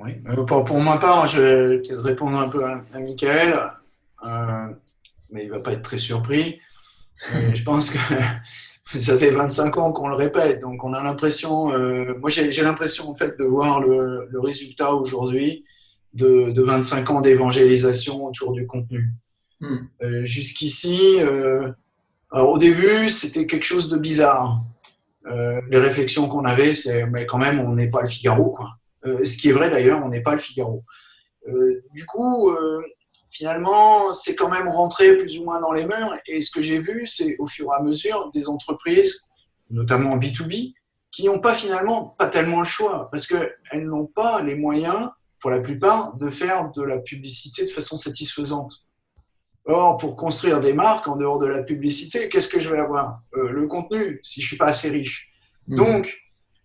Oui. Euh, pour, pour, ma part, je vais peut-être répondre un peu à, Michael, euh, mais il ne va pas être très surpris. je pense que ça fait 25 ans qu'on le répète, donc on a l'impression, euh, moi j'ai l'impression en fait de voir le, résultat aujourd'hui de, 25 ans d'évangélisation autour du contenu. Hmm. Jusqu'ici, alors au début c'était quelque chose de bizarre. les réflexions qu'on avait, c'est mais quand même on n'est pas le Figaro quoi. Euh, ce qui est vrai d'ailleurs, on n'est pas le Figaro. Euh, du coup, euh, finalement, c'est quand même rentré plus ou moins dans les mœurs. Et ce que j'ai vu, c'est au fur et à mesure des entreprises, notamment en B2B, qui n'ont pas finalement pas tellement le choix, parce qu'elles n'ont pas les moyens, pour la plupart, de faire de la publicité de façon satisfaisante. Or, pour construire des marques en dehors de la publicité, qu'est-ce que je vais avoir? Le contenu, si je suis pas assez riche. Mmh. Donc,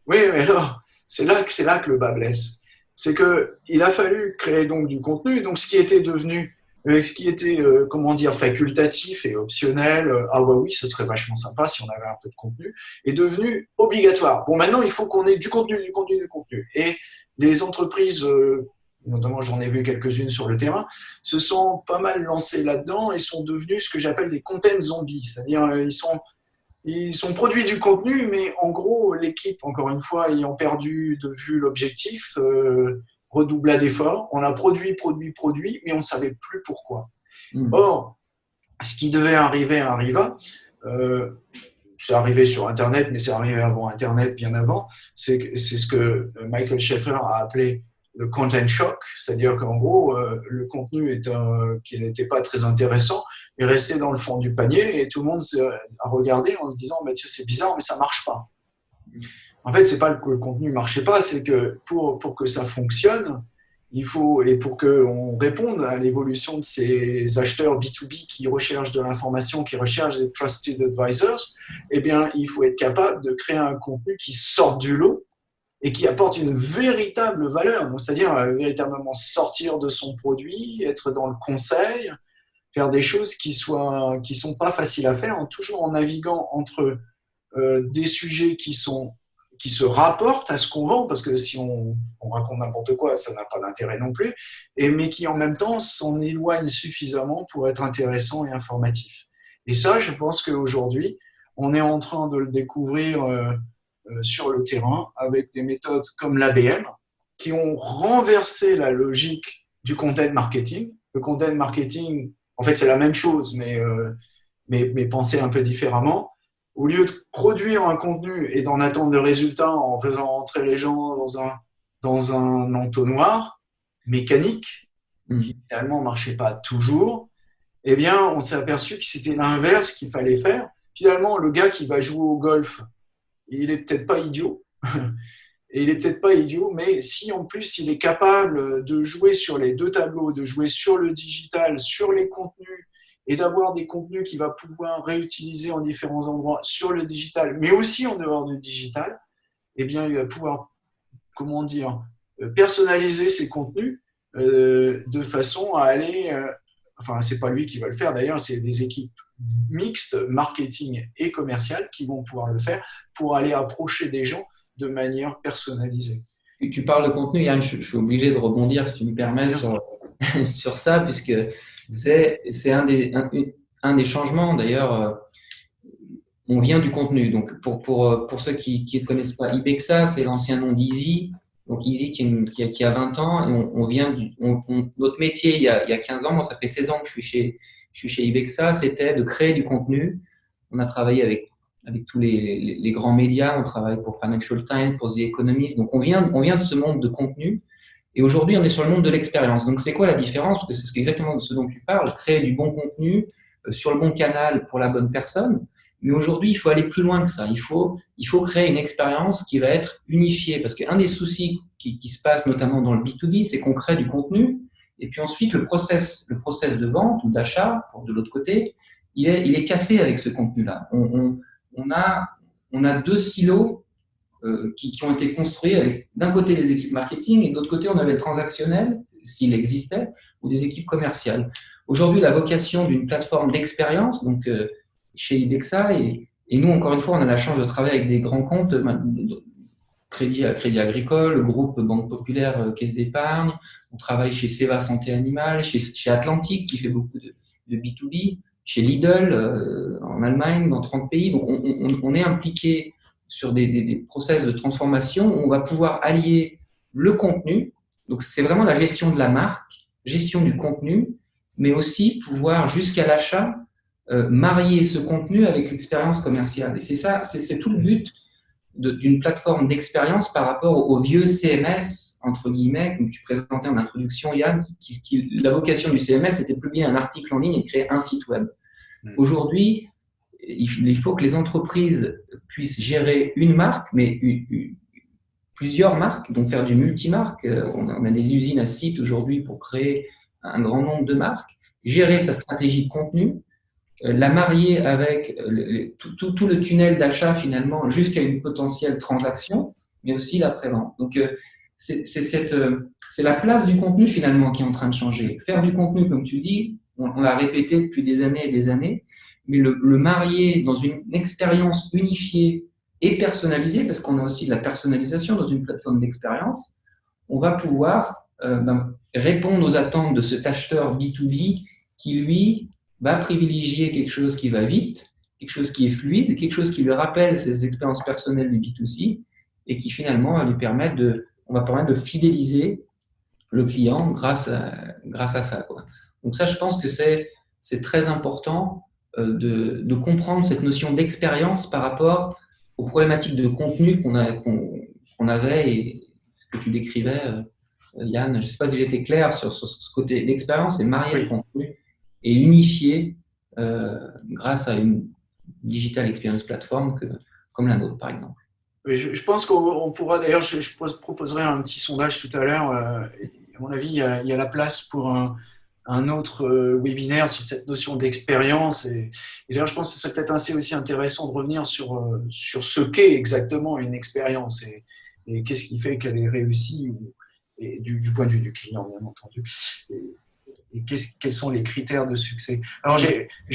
oui, mais alors, c'est là que c'est là que le bas blesse. C'est que il a fallu créer donc du contenu. Donc ce qui était devenu, euh, ce qui était euh, comment dire facultatif et optionnel, euh, ah bah oui, ce serait vachement sympa si on avait un peu de contenu, est devenu obligatoire. Bon maintenant il faut qu'on ait du contenu, du contenu, du contenu. Et les entreprises notamment j'en ai vu quelques-unes sur le terrain, se sont pas mal lancées là-dedans et sont devenus ce que j'appelle des content zombies. C'est-à-dire, ils sont ils sont produits du contenu, mais en gros, l'équipe, encore une fois, ayant perdu de vue l'objectif, euh, redoubla d'efforts. On a produit, produit, produit, mais on ne savait plus pourquoi. Mmh. Or, ce qui devait arriver arriva. Euh, c'est arrivé sur Internet, mais c'est arrivé avant Internet, bien avant. C'est ce que Michael Schaeffer a appelé le content shock, c'est-à-dire qu'en gros, euh, le contenu est qui n'était pas très intéressant est resté dans le fond du panier et tout le monde a regardé en se disant bah, c'est bizarre, mais ça marche pas. En fait, c'est pas que le contenu marchait pas, c'est que pour, pour que ça fonctionne, il faut, et pour qu'on réponde à l'évolution de ces acheteurs B2B qui recherchent de l'information, qui recherchent des trusted advisors, eh bien, il faut être capable de créer un contenu qui sorte du lot et qui apporte une véritable valeur. C'est-à-dire euh, véritablement sortir de son produit, être dans le conseil, faire des choses qui ne qui sont pas faciles à faire, toujours en naviguant entre euh, des sujets qui sont qui se rapportent à ce qu'on vend, parce que si on, raconte n'importe quoi, ça n'a pas d'intérêt non plus, et, mais qui en même temps s'en éloignent suffisamment pour être intéressant et informatif. Et ça, je pense qu'aujourd'hui, on est en train de le découvrir euh, euh, sur le terrain avec des méthodes comme l'ABM, qui ont renversé la logique du content marketing. Le content marketing, en fait, c'est la même chose, mais, euh, mais, mais pensé un peu différemment au lieu de produire un contenu et d'en attendre le résultat en faisant rentrer les gens dans un, dans un entonnoir mécanique, mmh. qui finalement ne marchait pas toujours, eh bien, on s'est aperçu que c'était l'inverse qu'il fallait faire. Finalement, le gars qui va jouer au golf, il est peut-être pas idiot. Et il est peut-être pas idiot, mais si en plus il est capable de jouer sur les deux tableaux, de jouer sur le digital, sur les contenus et d'avoir des contenus qu'il va pouvoir réutiliser en différents endroits sur le digital, mais aussi en dehors du digital, eh bien, il va pouvoir, comment dire, euh, personnaliser ses contenus euh, de façon à aller, euh, enfin, c'est pas lui qui va le faire d'ailleurs, c'est des équipes mixtes, marketing et commerciales, qui vont pouvoir le faire pour aller approcher des gens de manière personnalisée. Tu parles de contenu, Yann, je, suis obligé de rebondir, si tu me permets, sur, sur ça, puisque c'est un des, un, des changements. D'ailleurs, euh, on vient du contenu. Donc, pour, pour, euh, pour ceux qui ne connaissent pas Ibexa, c'est l'ancien nom d'Easy. Donc, Easy qui, a, qui, a, 20 ans. Et on, vient du, notre métier, il y, a, il y, a, 15 ans, moi, ça fait 16 ans que je suis chez, je suis chez Ibexa, c'était de créer du contenu. On a travaillé avec, avec tous les, grands médias. On travaille pour Financial Times, pour The Economist. Donc, on vient, on vient de ce monde de contenu. Et aujourd'hui, on est sur le monde de l'expérience. Donc, c'est quoi la différence? Parce que c'est exactement ce dont tu parles, créer du bon contenu euh, sur le bon canal pour la bonne personne. Mais aujourd'hui, il faut aller plus loin que ça. Il faut, il faut créer une expérience qui va être unifiée. Parce qu'un des soucis qui, se passe notamment dans le B2B, c'est qu'on crée du contenu. Et puis ensuite, le process, le process de vente ou d'achat, de l'autre côté, il est, cassé avec ce contenu-là. On, on, on, a, deux silos euh, qui, ont été construits avec d'un côté les équipes marketing et de l'autre côté on avait le transactionnel, s'il existait, ou des équipes commerciales. Aujourd'hui, la vocation d'une plateforme d'expérience, donc euh, chez Ibexa, et, nous, encore une fois, on a la chance de travailler avec des grands comptes, euh, Crédit, Crédit Agricole, le groupe Banque Populaire, Caisse d'épargne, on travaille chez Seva Santé Animale, chez, chez Atlantique qui fait beaucoup de, de B2B, chez Lidl en Allemagne, dans 30 pays. On, est impliqué sur des, des, process de transformation où on va pouvoir allier le contenu, donc c'est vraiment la gestion de la marque, gestion du contenu, mais aussi pouvoir jusqu'à l'achat euh, marier ce contenu avec l'expérience commerciale. Et c'est ça, c'est tout le but d'une plateforme d'expérience par rapport au, vieux CMS, entre guillemets, comme tu présentais en introduction, Yann, qui, qui, la vocation du CMS, c'était publier un article en ligne et créer un site web. Mmh. Aujourd'hui, il faut que les entreprises puissent gérer une marque, mais plusieurs marques, donc faire du multimarque. Euh, on a des usines à site aujourd'hui pour créer un grand nombre de marques, gérer sa stratégie de contenu, la marier avec tout, le tunnel d'achat finalement jusqu'à une potentielle transaction, mais aussi la prévente. Donc, euh, c'est la place du contenu finalement qui est en train de changer. Faire du contenu, comme tu dis, on l'a répété depuis des années et des années, mais le, marier dans une expérience unifiée et personnalisée, parce qu'on a aussi de la personnalisation dans une plateforme d'expérience, on va pouvoir euh, ben, répondre aux attentes de cet acheteur B2B qui, lui, va privilégier quelque chose qui va vite, quelque chose qui est fluide, quelque chose qui lui rappelle ses expériences personnelles du B2C et qui finalement va lui permettre de, on va permettre de fidéliser le client grâce à, grâce à ça. Quoi. Donc ça, je pense que c'est très important euh, de, comprendre cette notion d'expérience par rapport aux problématiques de contenu qu'on avait et que tu décrivais, euh, Yann. Je ne sais pas si j'étais clair sur, ce côté d'expérience et marier le contenu et unifier euh, grâce à une digital experience platform que, comme la nôtre, par exemple. je, pense qu'on pourra, d'ailleurs, je, proposerai un petit sondage tout à l'heure à mon avis, il y a, la place pour un, autre webinaire sur cette notion d'expérience. Et, d'ailleurs, je pense que c'est peut-être assez aussi intéressant de revenir sur, sur ce qu'est exactement une expérience et, qu'est-ce qui fait qu'elle est réussie du, point de vue du client, bien entendu. Et quels sont les critères de succès? Alors, je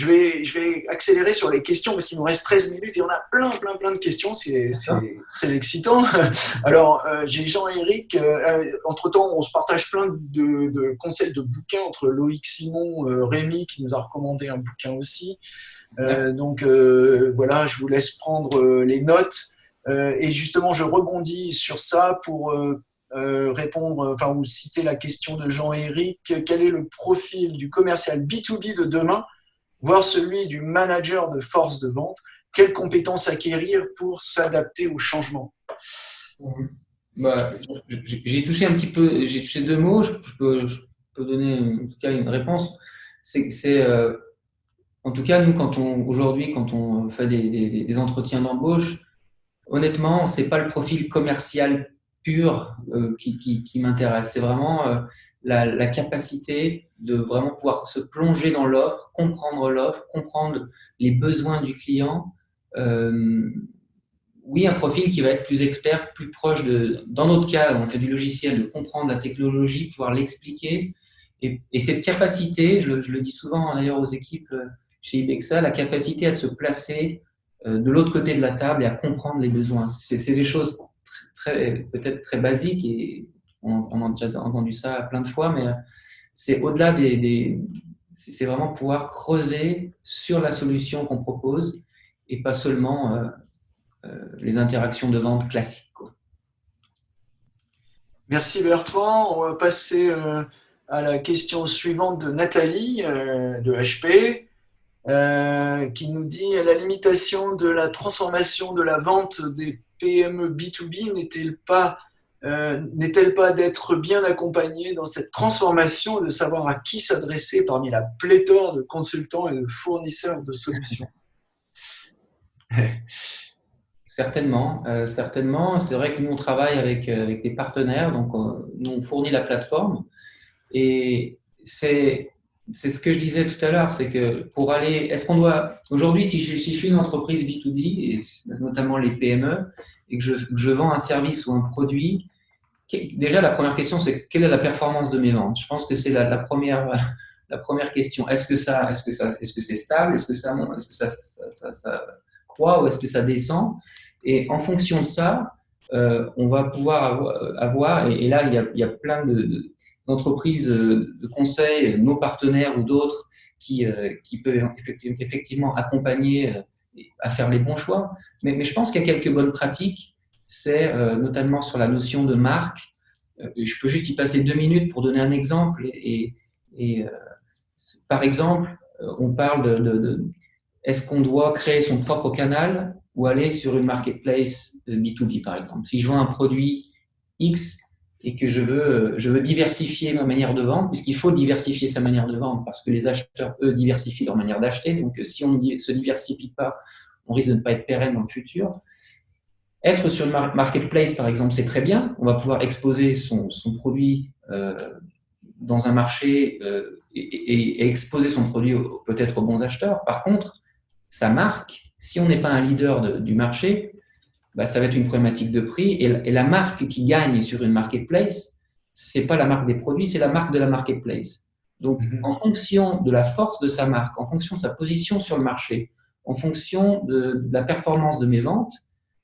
vais, je vais accélérer sur les questions parce qu'il nous reste 13 minutes et on a plein, plein, plein de questions. C'est très excitant. Alors, euh, j'ai Jean-Éric. Euh, entre-temps, on se partage plein de, de, conseils de bouquins entre Loïc Simon, euh, Rémi qui nous a recommandé un bouquin aussi. donc, voilà, je vous laisse prendre les notes. et justement, je rebondis sur ça pour euh, répondre, enfin, ou citer la question de Jean-Éric, quel est le profil du commercial B2B de demain, voire celui du manager de force de vente? Quelles compétences acquérir pour s'adapter au changement? Bah, J'ai touché un petit peu, j'ai touché deux mots, je, peux, donner en tout cas une réponse. C'est euh, en tout cas, nous, quand on aujourd'hui, quand on fait des, des entretiens d'embauche, honnêtement, c'est pas le profil commercial pure euh, qui, qui, m'intéresse. C'est vraiment euh, la, capacité de vraiment pouvoir se plonger dans l'offre, comprendre l'offre, comprendre les besoins du client. Euh, oui, un profil qui va être plus expert, plus proche de. Dans notre cas, on fait du logiciel, de comprendre la technologie, pouvoir l'expliquer. Et, cette capacité, je le, je le dis souvent d'ailleurs aux équipes chez Ibexa, la capacité à se placer de l'autre côté de la table et à comprendre les besoins. C'est des choses peut-être très basique et on, a déjà entendu ça plein de fois, mais c'est au-delà des, c'est vraiment pouvoir creuser sur la solution qu'on propose et pas seulement euh, euh, les interactions de vente classiques. Merci Bertrand. On va passer euh, à la question suivante de Nathalie de HP. qui nous dit la limitation de la transformation de la vente des PME B2B n'est-elle pas, euh, n'est-elle pas d'être bien accompagnée dans cette transformation, de savoir à qui s'adresser parmi la pléthore de consultants et de fournisseurs de solutions? Certainement, euh, certainement. C'est vrai que nous on travaille avec, euh, avec des partenaires, donc nous on fournit la plateforme. Et c'est c'est ce que je disais tout à l'heure, c'est que pour aller, est-ce qu'on doit, aujourd'hui, si, je, suis une entreprise B2B, et notamment les PME, et que je, vends un service ou un produit, déjà la première question, c'est quelle est la performance de mes ventes? Je pense que c'est la, première, la première question. Est-ce que ça, est-ce que ça, est-ce que c'est stable? Est-ce que ça, est-ce que ça, ça, ça, croît ou est-ce que ça descend? Et en fonction de ça, on va pouvoir avoir, et, là, il y a, plein de d'entreprises euh, de conseil, nos partenaires ou d'autres, qui, euh, qui peuvent effectivement accompagner euh, à faire les bons choix. Mais, je pense qu'il y a quelques bonnes pratiques, c'est notamment sur la notion de marque. Je peux juste y passer deux minutes pour donner un exemple. Et, par exemple, on parle de, de, de est-ce qu'on doit créer son propre canal? Ou aller sur une marketplace B2B, par exemple. Si je vends un produit X et que je veux, je veux diversifier ma manière de vendre, puisqu'il faut diversifier sa manière de vendre, parce que les acheteurs, eux, diversifient leur manière d'acheter. Donc, si on ne se diversifie pas, on risque de ne pas être pérenne dans le futur. Être sur une marketplace, par exemple, c'est très bien. On va pouvoir exposer son, produit euh, dans un marché euh, et, exposer son produit peut-être aux bons acheteurs. Par contre, sa marque, si on n'est pas un leader de, du marché, bah, ça va être une problématique de prix. Et, la marque qui gagne sur une marketplace, c'est pas la marque des produits, c'est la marque de la marketplace. Donc, mhm. en fonction de la force de sa marque, en fonction de sa position sur le marché, en fonction de, la performance de mes ventes,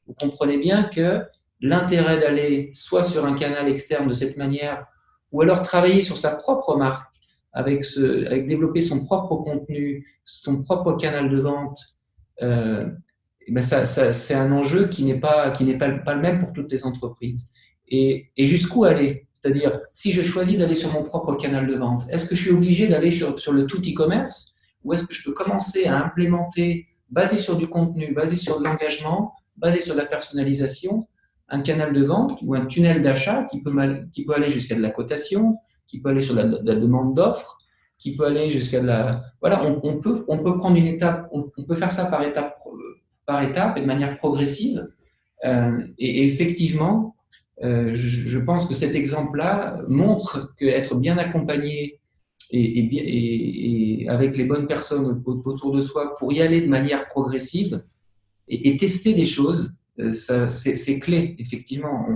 vous comprenez bien que l'intérêt d'aller soit sur un canal externe de cette manière, ou alors travailler sur sa propre marque, avec, développer son propre contenu, son propre canal de vente, euh, eh ben c'est un enjeu qui n'est pas, pas, le même pour toutes les entreprises. Et, jusqu'où aller? C'est-à-dire, si je choisis d'aller sur mon propre canal de vente, est-ce que je suis obligé d'aller sur, le tout e-commerce? Ou est-ce que je peux commencer à implémenter, basé sur du contenu, basé sur de l'engagement, basé sur la personnalisation, un canal de vente ou un tunnel d'achat qui peut aller jusqu'à de la cotation, qui peut aller sur la, demande d'offres, qui peut aller jusqu'à la... Voilà, on, peut, on peut prendre une étape, on, peut faire ça par étapes par étapes et de manière progressive. Euh, et, effectivement, euh, je, pense que cet exemple-là montre qu'être bien accompagné et, avec les bonnes personnes autour de soi pour y aller de manière progressive et, tester des choses, euh, c'est clé, effectivement.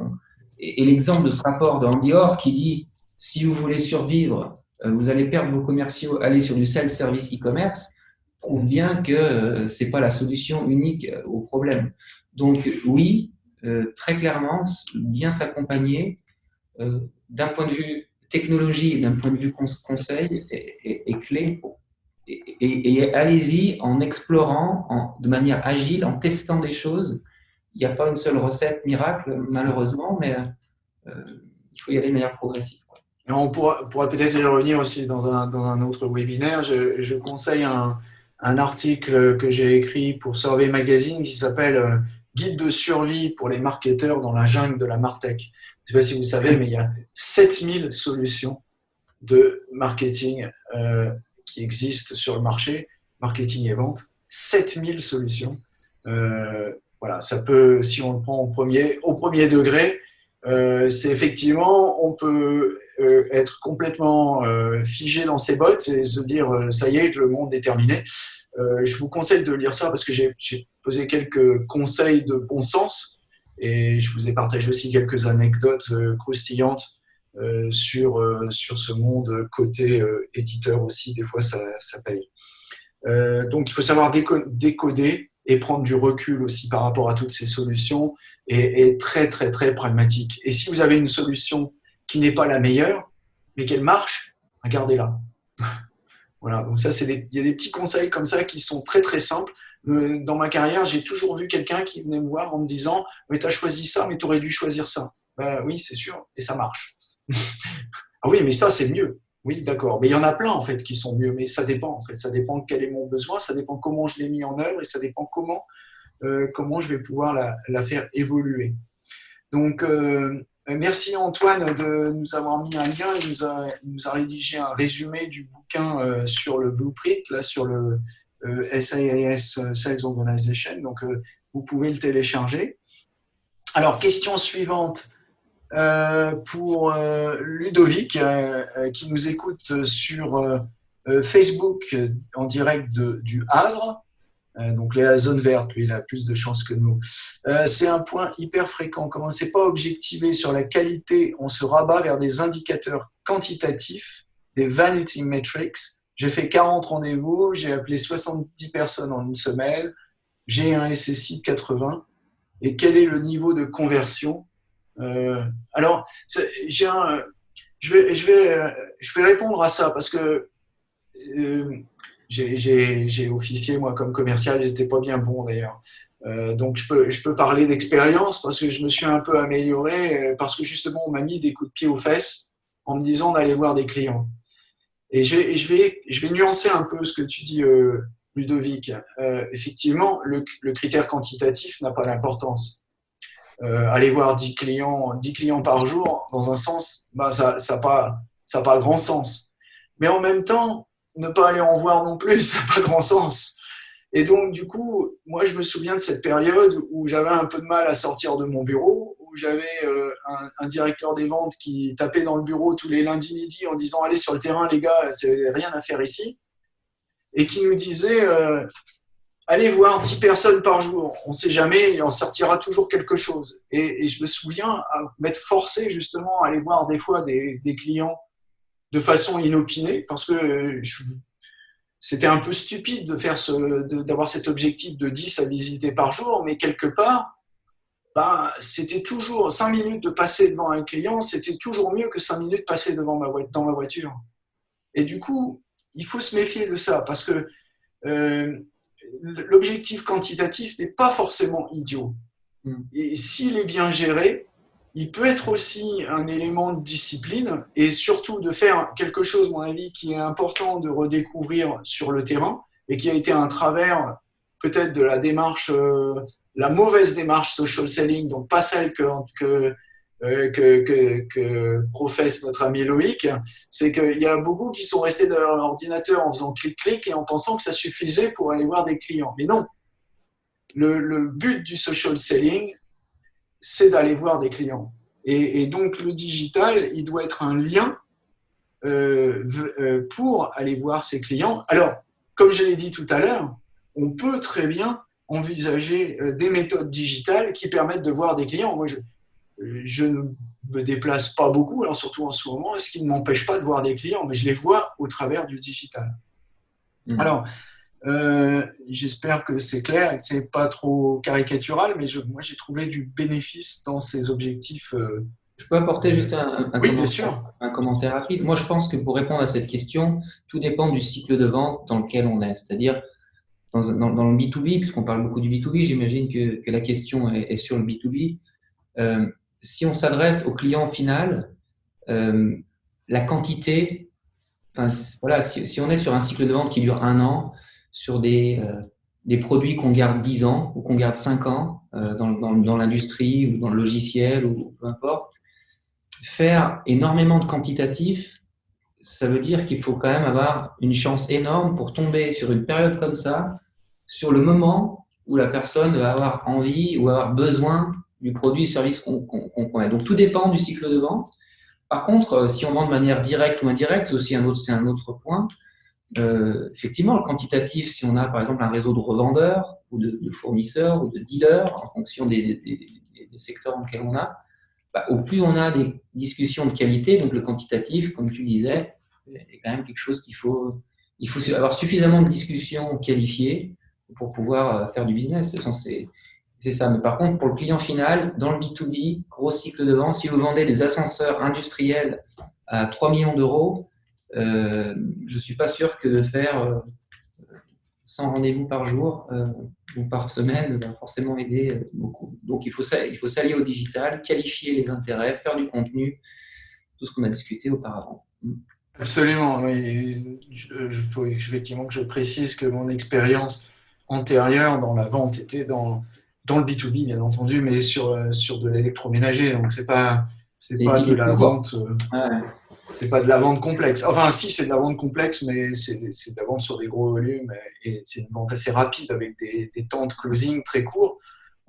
Et, l'exemple de ce rapport de Andy Orr qui dit si vous voulez survivre, euh, vous allez perdre vos commerciaux, aller sur du self-service e-commerce, prouve bien que ce n'est pas la solution unique au problème. Donc oui, euh, très clairement, bien s'accompagner euh, d'un point de vue technologie, d'un point de vue conseil, est, clé. Et, allez-y en explorant de manière agile, en testant des choses. Il n'y a pas une seule recette miracle, malheureusement, mais euh, il faut y aller de manière progressive. On pourra, peut-être y revenir aussi dans un, autre webinaire. Je, conseille un, article que j'ai écrit pour Survey Magazine qui s'appelle guide de survie pour les marketeurs dans la jungle de la Martech. Je ne sais pas si vous savez, mais il y a 7000 solutions de marketing euh, qui existent sur le marché, marketing et vente. 7000 solutions. Euh, voilà, ça peut, si on le prend au premier, au premier degré, euh, c'est effectivement, on peut être complètement figé dans ses bottes et se dire, ça y est, le monde est terminé. Euh, je vous conseille de lire ça parce que j'ai posé quelques conseils de bon sens et je vous ai partagé aussi quelques anecdotes euh, croustillantes euh, sur, sur ce monde côté éditeur aussi. Des fois, ça, ça paye. donc, il faut savoir décoder et prendre du recul aussi par rapport à toutes ces solutions et, et très, très, très pragmatique. Et si vous avez une solution qui n'est pas la meilleure, mais qu'elle marche, regardez-la. Voilà, donc ça, c'est il y a des petits conseils comme ça qui sont très très simples. Euh, dans ma carrière, j'ai toujours vu quelqu'un qui venait me voir en me disant Mais tu as choisi ça, mais tu aurais dû choisir ça. Ben, oui, c'est sûr, et ça marche. ah oui, mais ça, c'est mieux. Oui, d'accord. Mais il y en a plein en fait qui sont mieux, mais ça dépend en fait. Ça dépend quel est mon besoin, ça dépend comment je l'ai mis en œuvre et ça dépend comment, euh, comment je vais pouvoir la, faire évoluer. Donc, euh, merci Antoine de nous avoir mis un lien. Il nous a, rédigé un résumé du bouquin euh, sur le blueprint, là sur le SaaS euh, Sales Organization. Donc, vous pouvez le télécharger. Alors, question suivante pour Ludovic qui nous écoute sur Facebook en direct du Havre. Euh, donc la zone verte, lui, il a plus de chances que nous. Euh, c'est un point hyper fréquent. Comme on ne sait pas objectiver sur la qualité, on se rabat vers des indicateurs quantitatifs, des vanity metrics. J'ai fait 40 rendez-vous, j'ai appelé 70 personnes en une semaine, j'ai un SSI de 80. Et quel est le niveau de conversion? Euh, Alors, je vais répondre à ça parce que j'ai officié, moi, comme commercial, j'étais pas bien bon d'ailleurs. Euh, donc, je peux, parler d'expérience parce que je me suis un peu amélioré, euh, parce que justement, on m'a mis des coups de pied aux fesses en me disant d'aller voir des clients. Et je, vais, nuancer un peu ce que tu dis, euh, Ludovic. Effectivement, le, critère quantitatif n'a pas d'importance. Aller voir 10 clients, 10 clients par jour, dans un sens, bah, ça n'a pas grand sens. Mais en même temps, ne pas aller en voir non plus, ça n'a pas grand sens. Et donc, du coup, moi, je me souviens de cette période où j'avais un peu de mal à sortir de mon bureau, où j'avais euh, un, directeur des ventes qui tapait dans le bureau tous les lundis midi en disant Allez sur le terrain, les gars, c'est rien à faire ici. Et qui nous disait euh, Allez voir 10 personnes par jour, on ne sait jamais, il en sortira toujours quelque chose. Et, je me souviens m'être forcé justement à aller voir des fois des clients de façon inopinée parce que c'était un peu stupide de faire ce, d'avoir cet objectif de 10 à visiter par jour, mais quelque part, ben, c'était toujours 5 minutes de passer devant un client, c'était toujours mieux que 5 minutes passées devant ma, dans ma voiture. Et du coup, il faut se méfier de ça parce que euh, l'objectif quantitatif n'est pas forcément idiot. Mm. Et s'il est bien géré, il peut être aussi un élément de discipline et surtout de faire quelque chose, à mon avis, qui est important de redécouvrir sur le terrain et qui a été un travers peut-être de la démarche, euh, la mauvaise démarche social selling, donc pas celle que, que, euh, que, que, professe notre ami Loïc, c'est qu'il y a beaucoup qui sont restés dans l'ordinateur en faisant clic-clic et en pensant que ça suffisait pour aller voir des clients. Mais non, le but du social selling, c'est d'aller voir des clients. Et, donc, le digital, il doit être un lien euh, euh, pour aller voir ses clients. Alors, comme je l'ai dit tout à l'heure, on peut très bien envisager euh, des méthodes digitales qui permettent de voir des clients. Moi, je, je ne me déplace pas beaucoup, alors surtout en ce moment, ce qui ne m'empêche pas de voir des clients, mais je les vois au travers du digital. Mmh. Alors, euh, j'espère que c'est clair et que c'est pas trop caricatural, mais je, moi j'ai trouvé du bénéfice dans ces objectifs. Euh, je peux apporter juste un, commentaire, un, commentaire, rapide. Moi, je pense que pour répondre à cette question, tout dépend du cycle de vente dans lequel on est. C'est-à-dire, dans, dans, le B2B, puisqu'on parle beaucoup du B2B, j'imagine que, que, la question est, sur le B2B. Euh, si on s'adresse au client final, la quantité, enfin, voilà, si, si, on est sur un cycle de vente qui dure un an, sur des, euh, des produits qu'on garde 10 ans ou qu'on garde 5 ans euh, dans, dans, l'industrie ou dans le logiciel ou peu importe. Faire énormément de quantitatif, ça veut dire qu'il faut quand même avoir une chance énorme pour tomber sur une période comme ça, sur le moment où la personne va avoir envie ou avoir besoin du produit ou service qu'on connaît. Donc tout dépend du cycle de vente. Par contre, euh, si on vend de manière directe ou indirecte, c'est aussi un autre, un autre point. Euh, effectivement, le quantitatif, si on a par exemple un réseau de revendeurs ou de, fournisseurs ou de dealers en fonction des, secteurs dans lesquels on a, bah, au plus on a des discussions de qualité, donc le quantitatif, comme tu disais, est quand même quelque chose qu'il faut, il faut avoir suffisamment de discussions qualifiées pour pouvoir euh, faire du business. C'est ça. Mais par contre, pour le client final, dans le B2B, gros cycle de vente, si vous vendez des ascenseurs industriels à 3 millions d'euros, euh, je ne suis pas sûr que de faire 100 euh, rendez-vous par jour euh, ou par semaine va forcément aider beaucoup. Donc il faut, il faut s'allier au digital, qualifier les intérêts, faire du contenu, tout ce qu'on a discuté auparavant. Absolument, oui. Il faut effectivement que je précise que mon expérience antérieure dans la vente était dans, dans le B2B, bien entendu, mais sur, sur de l'électroménager. Donc, ce n'est pas, pas de la vente. C'est pas de la vente complexe. Enfin, si, c'est de la vente complexe, mais c'est de la vente sur des gros volumes et c'est une vente assez rapide avec des, temps de closing très courts,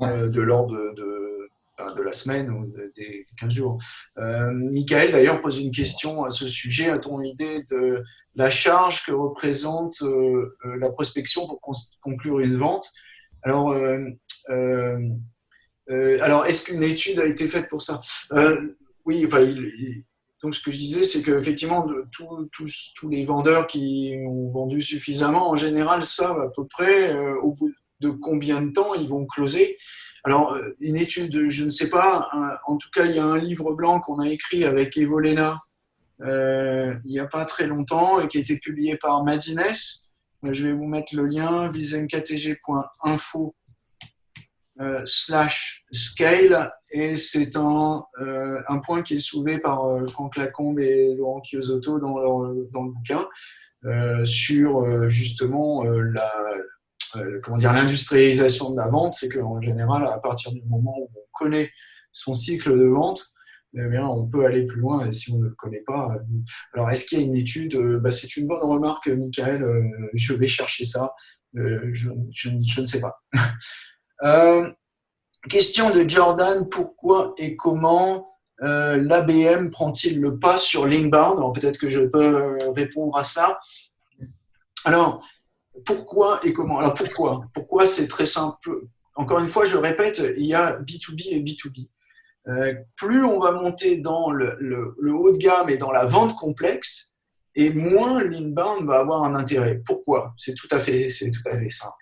euh, de l'ordre de, de, la semaine ou des, 15 jours. Euh, Michael, d'ailleurs, pose une question à ce sujet. A-t-on idée de la charge que représente euh, la prospection pour conclure une vente? Alors, alors est-ce qu'une étude a été faite pour ça? Oui, enfin, il donc, ce que je disais, c'est qu'effectivement, tous les vendeurs qui ont vendu suffisamment, en général, savent à peu près euh, au bout de combien de temps ils vont closer. Alors, euh, une étude, je ne sais pas. en tout cas, il y a un livre blanc qu'on a écrit avec Evolena euh, il n'y a pas très longtemps et qui a été publié par Madines. Je vais vous mettre le lien, visenkatg.info slash scale et c'est un, euh, un, point qui est soulevé par euh, Franck Lacombe et Laurent Chiosotto dans, dans le bouquin sur justement la, comment dire l'industrialisation de la vente, c'est qu'en général, à partir du moment où on connaît son cycle de vente, eh bien, on peut aller plus loin et si on ne le connaît pas. Alors, est-ce qu'il y a une étude bah, C'est une bonne remarque, Michael. je vais chercher ça. Je, je, ne sais pas. Euh, question de Jordan, pourquoi et comment euh, l'ABM prend-il le pas sur l'inbound Peut-être que je peux euh, répondre à ça. Alors, pourquoi et comment? Alors, pourquoi? Pourquoi c'est très simple? Encore une fois, je répète, il y a B2B et B2B. plus on va monter dans le, haut de gamme et dans la vente complexe, et moins l'inbound va avoir un intérêt. Pourquoi? C'est tout, tout à fait simple.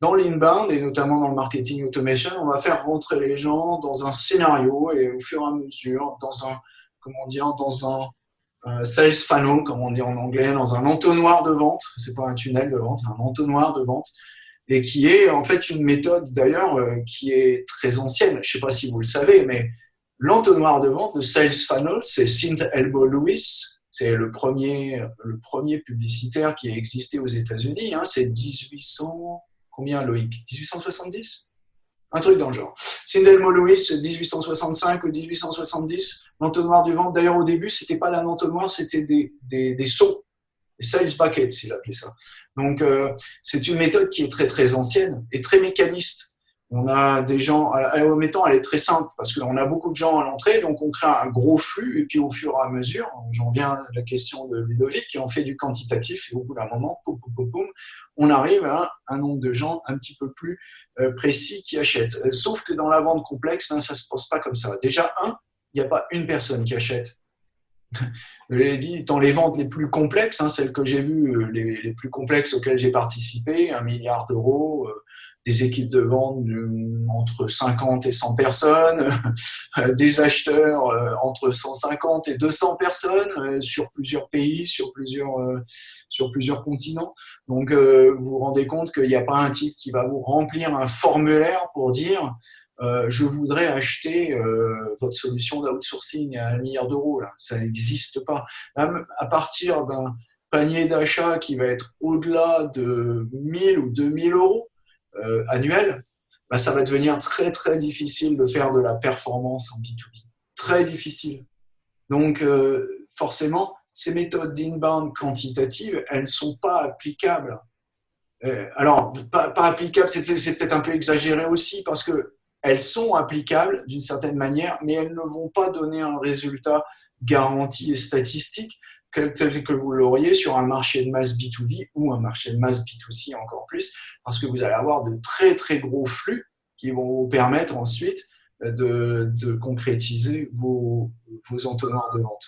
Dans l'inbound et notamment dans le marketing automation, on va faire rentrer les gens dans un scénario et au fur et à mesure, dans un, comment dire, dans un sales funnel, comme on dit en anglais, dans un entonnoir de vente. C'est pas un tunnel de vente, c'est un entonnoir de vente et qui est en fait une méthode d'ailleurs euh, qui est très ancienne. Je sais pas si vous le savez, mais l'entonnoir de vente, le sales funnel, c'est St. Elbow Lewis. C'est le premier, le premier publicitaire qui a existé aux États-Unis. Hein, c'est 1800 Combien, Loïc? 1870 Un truc dans le genre. Sindelmo Lewis, 1865 ou 1870, l'entonnoir du ventre. D'ailleurs, au début, c'était pas un entonnoir, c'était des, des, des seaux, des sales buckets, il appelait ça. Donc, euh, c'est une méthode qui est très, très ancienne et très mécaniste. On a des gens, en mettant, elle est très simple parce qu'on a beaucoup de gens à l'entrée, donc on crée un gros flux et puis au fur et à mesure, j'en viens à la question de Ludovic qui en fait du quantitatif et au bout d'un moment, on arrive à un nombre de gens un petit peu plus euh, précis qui achètent. Euh, sauf que dans la vente complexe, ben, ça ne se pose pas comme ça. Déjà, un, il n'y a pas une personne qui achète. Je l'ai dit, dans les ventes les plus complexes, hein, celles que j'ai vues, euh, les, plus complexes auxquelles j'ai participé, un milliard d'euros, des équipes de vente entre 50 et 100 personnes, des acheteurs euh, entre 150 et 200 personnes euh, sur plusieurs pays, sur plusieurs, euh, sur plusieurs continents. Donc, vous vous rendez compte qu'il n'y a pas un type qui va vous remplir un formulaire pour dire je voudrais acheter votre solution d'outsourcing à un milliard d'euros. Ça n'existe pas. Même à partir d'un panier d'achat qui va être au-delà de 1000 ou 2000 euros, euh, annuel, bah, ça va devenir très très difficile de faire de la performance en B2B. Très difficile. Donc euh, forcément, ces méthodes d'inbound quantitatives, elles ne sont pas applicables. Euh, alors, pas, pas applicables, c'est peut-être un peu exagéré aussi parce que elles sont applicables d'une certaine manière, mais elles ne vont pas donner un résultat garanti et statistique tel que vous l'auriez sur un marché de masse B2B ou un marché de masse B2C encore plus, parce que vous allez avoir de très très gros flux qui vont vous permettre ensuite de, de concrétiser vos, vos entonnoirs de vente.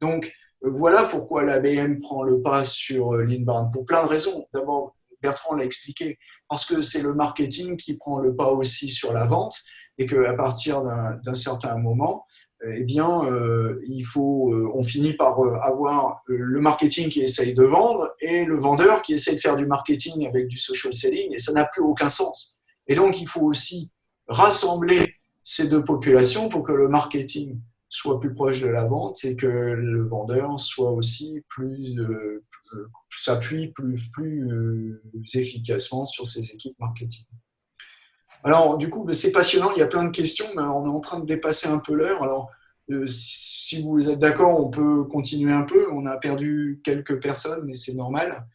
Donc voilà pourquoi l'ABM prend le pas sur l'inbound, pour plein de raisons. D'abord, Bertrand l'a expliqué, parce que c'est le marketing qui prend le pas aussi sur la vente et qu'à partir d'un certain moment, eh bien, euh, il faut, euh, on finit par euh, avoir le marketing qui essaye de vendre et le vendeur qui essaye de faire du marketing avec du social selling, et ça n'a plus aucun sens. Et donc, il faut aussi rassembler ces deux populations pour que le marketing soit plus proche de la vente et que le vendeur soit aussi plus s'appuie plus, plus efficacement sur ses équipes marketing. Alors, du coup, c'est passionnant, il y a plein de questions, mais on est en train de dépasser un peu l'heure. Alors, euh, si vous êtes d'accord, on peut continuer un peu. On a perdu quelques personnes, mais c'est normal.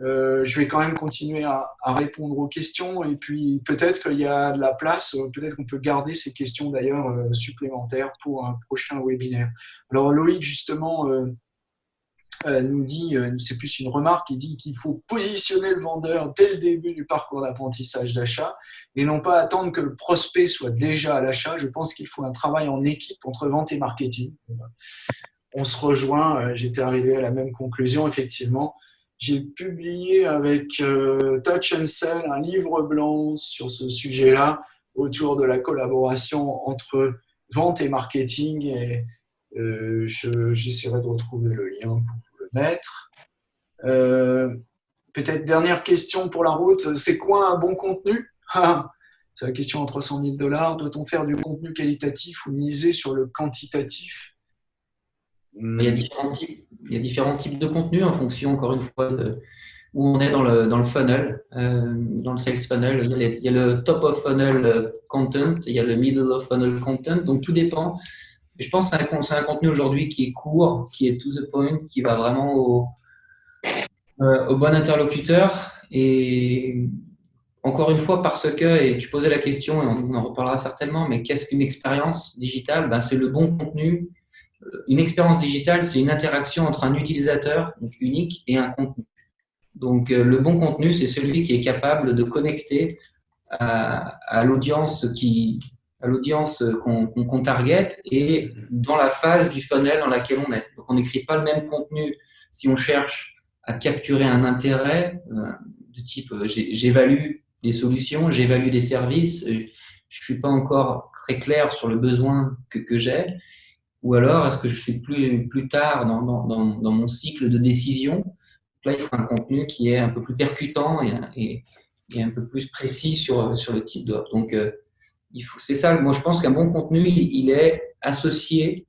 Euh, je vais quand même continuer à, répondre aux questions et puis peut-être qu'il y a de la place, peut-être qu'on peut garder ces questions d'ailleurs euh, supplémentaires pour un prochain webinaire. Alors Loïc, justement, euh, nous dit, euh, c'est plus une remarque, il dit qu'il faut positionner le vendeur dès le début du parcours d'apprentissage d'achat et non pas attendre que le prospect soit déjà à l'achat. Je pense qu'il faut un travail en équipe entre vente et marketing. On se rejoint, euh, j'étais arrivé à la même conclusion, effectivement. J'ai publié avec Touch and Sell un livre blanc sur ce sujet-là autour de la collaboration entre vente et marketing et j'essaierai de retrouver le lien pour Euh, peut-être dernière question pour la route, c'est quoi un bon contenu? Ah, C'est la question en 300 000 dollars. Doit-on faire du contenu qualitatif ou miser sur le quantitatif? Il y, a différents types, de contenus en fonction, encore une fois, où on est dans le, dans le funnel, euh, dans le sales funnel. Il y, a le top of funnel content, il y a le middle of funnel content. Donc, tout dépend je pense que c'est un, contenu aujourd'hui qui est court, qui est to the point, qui va vraiment au, euh, bon interlocuteur. Et encore une fois, parce que, et tu posais la question, et on, en reparlera certainement, mais qu'est-ce qu'une expérience digitale? Ben, C'est le bon contenu. Une expérience digitale, c'est une interaction entre un utilisateur unique et un contenu. Donc, euh, le bon contenu, c'est celui qui est capable de connecter à l'audience qui, à l'audience qu'on target et dans la phase du funnel dans laquelle on est. Donc, on n'écrit pas le même contenu si on cherche à capturer un intérêt euh, de type euh, j'évalue des solutions, j'évalue des services, euh, je suis pas encore très clair sur le besoin que, j'ai, ou alors est-ce que je suis plus, tard dans, mon cycle de décision? Là, il faut un contenu qui est un peu plus percutant et, un peu plus précis sur, sur le type d'offre. Donc, c'est ça, moi je pense qu'un bon contenu, il, est associé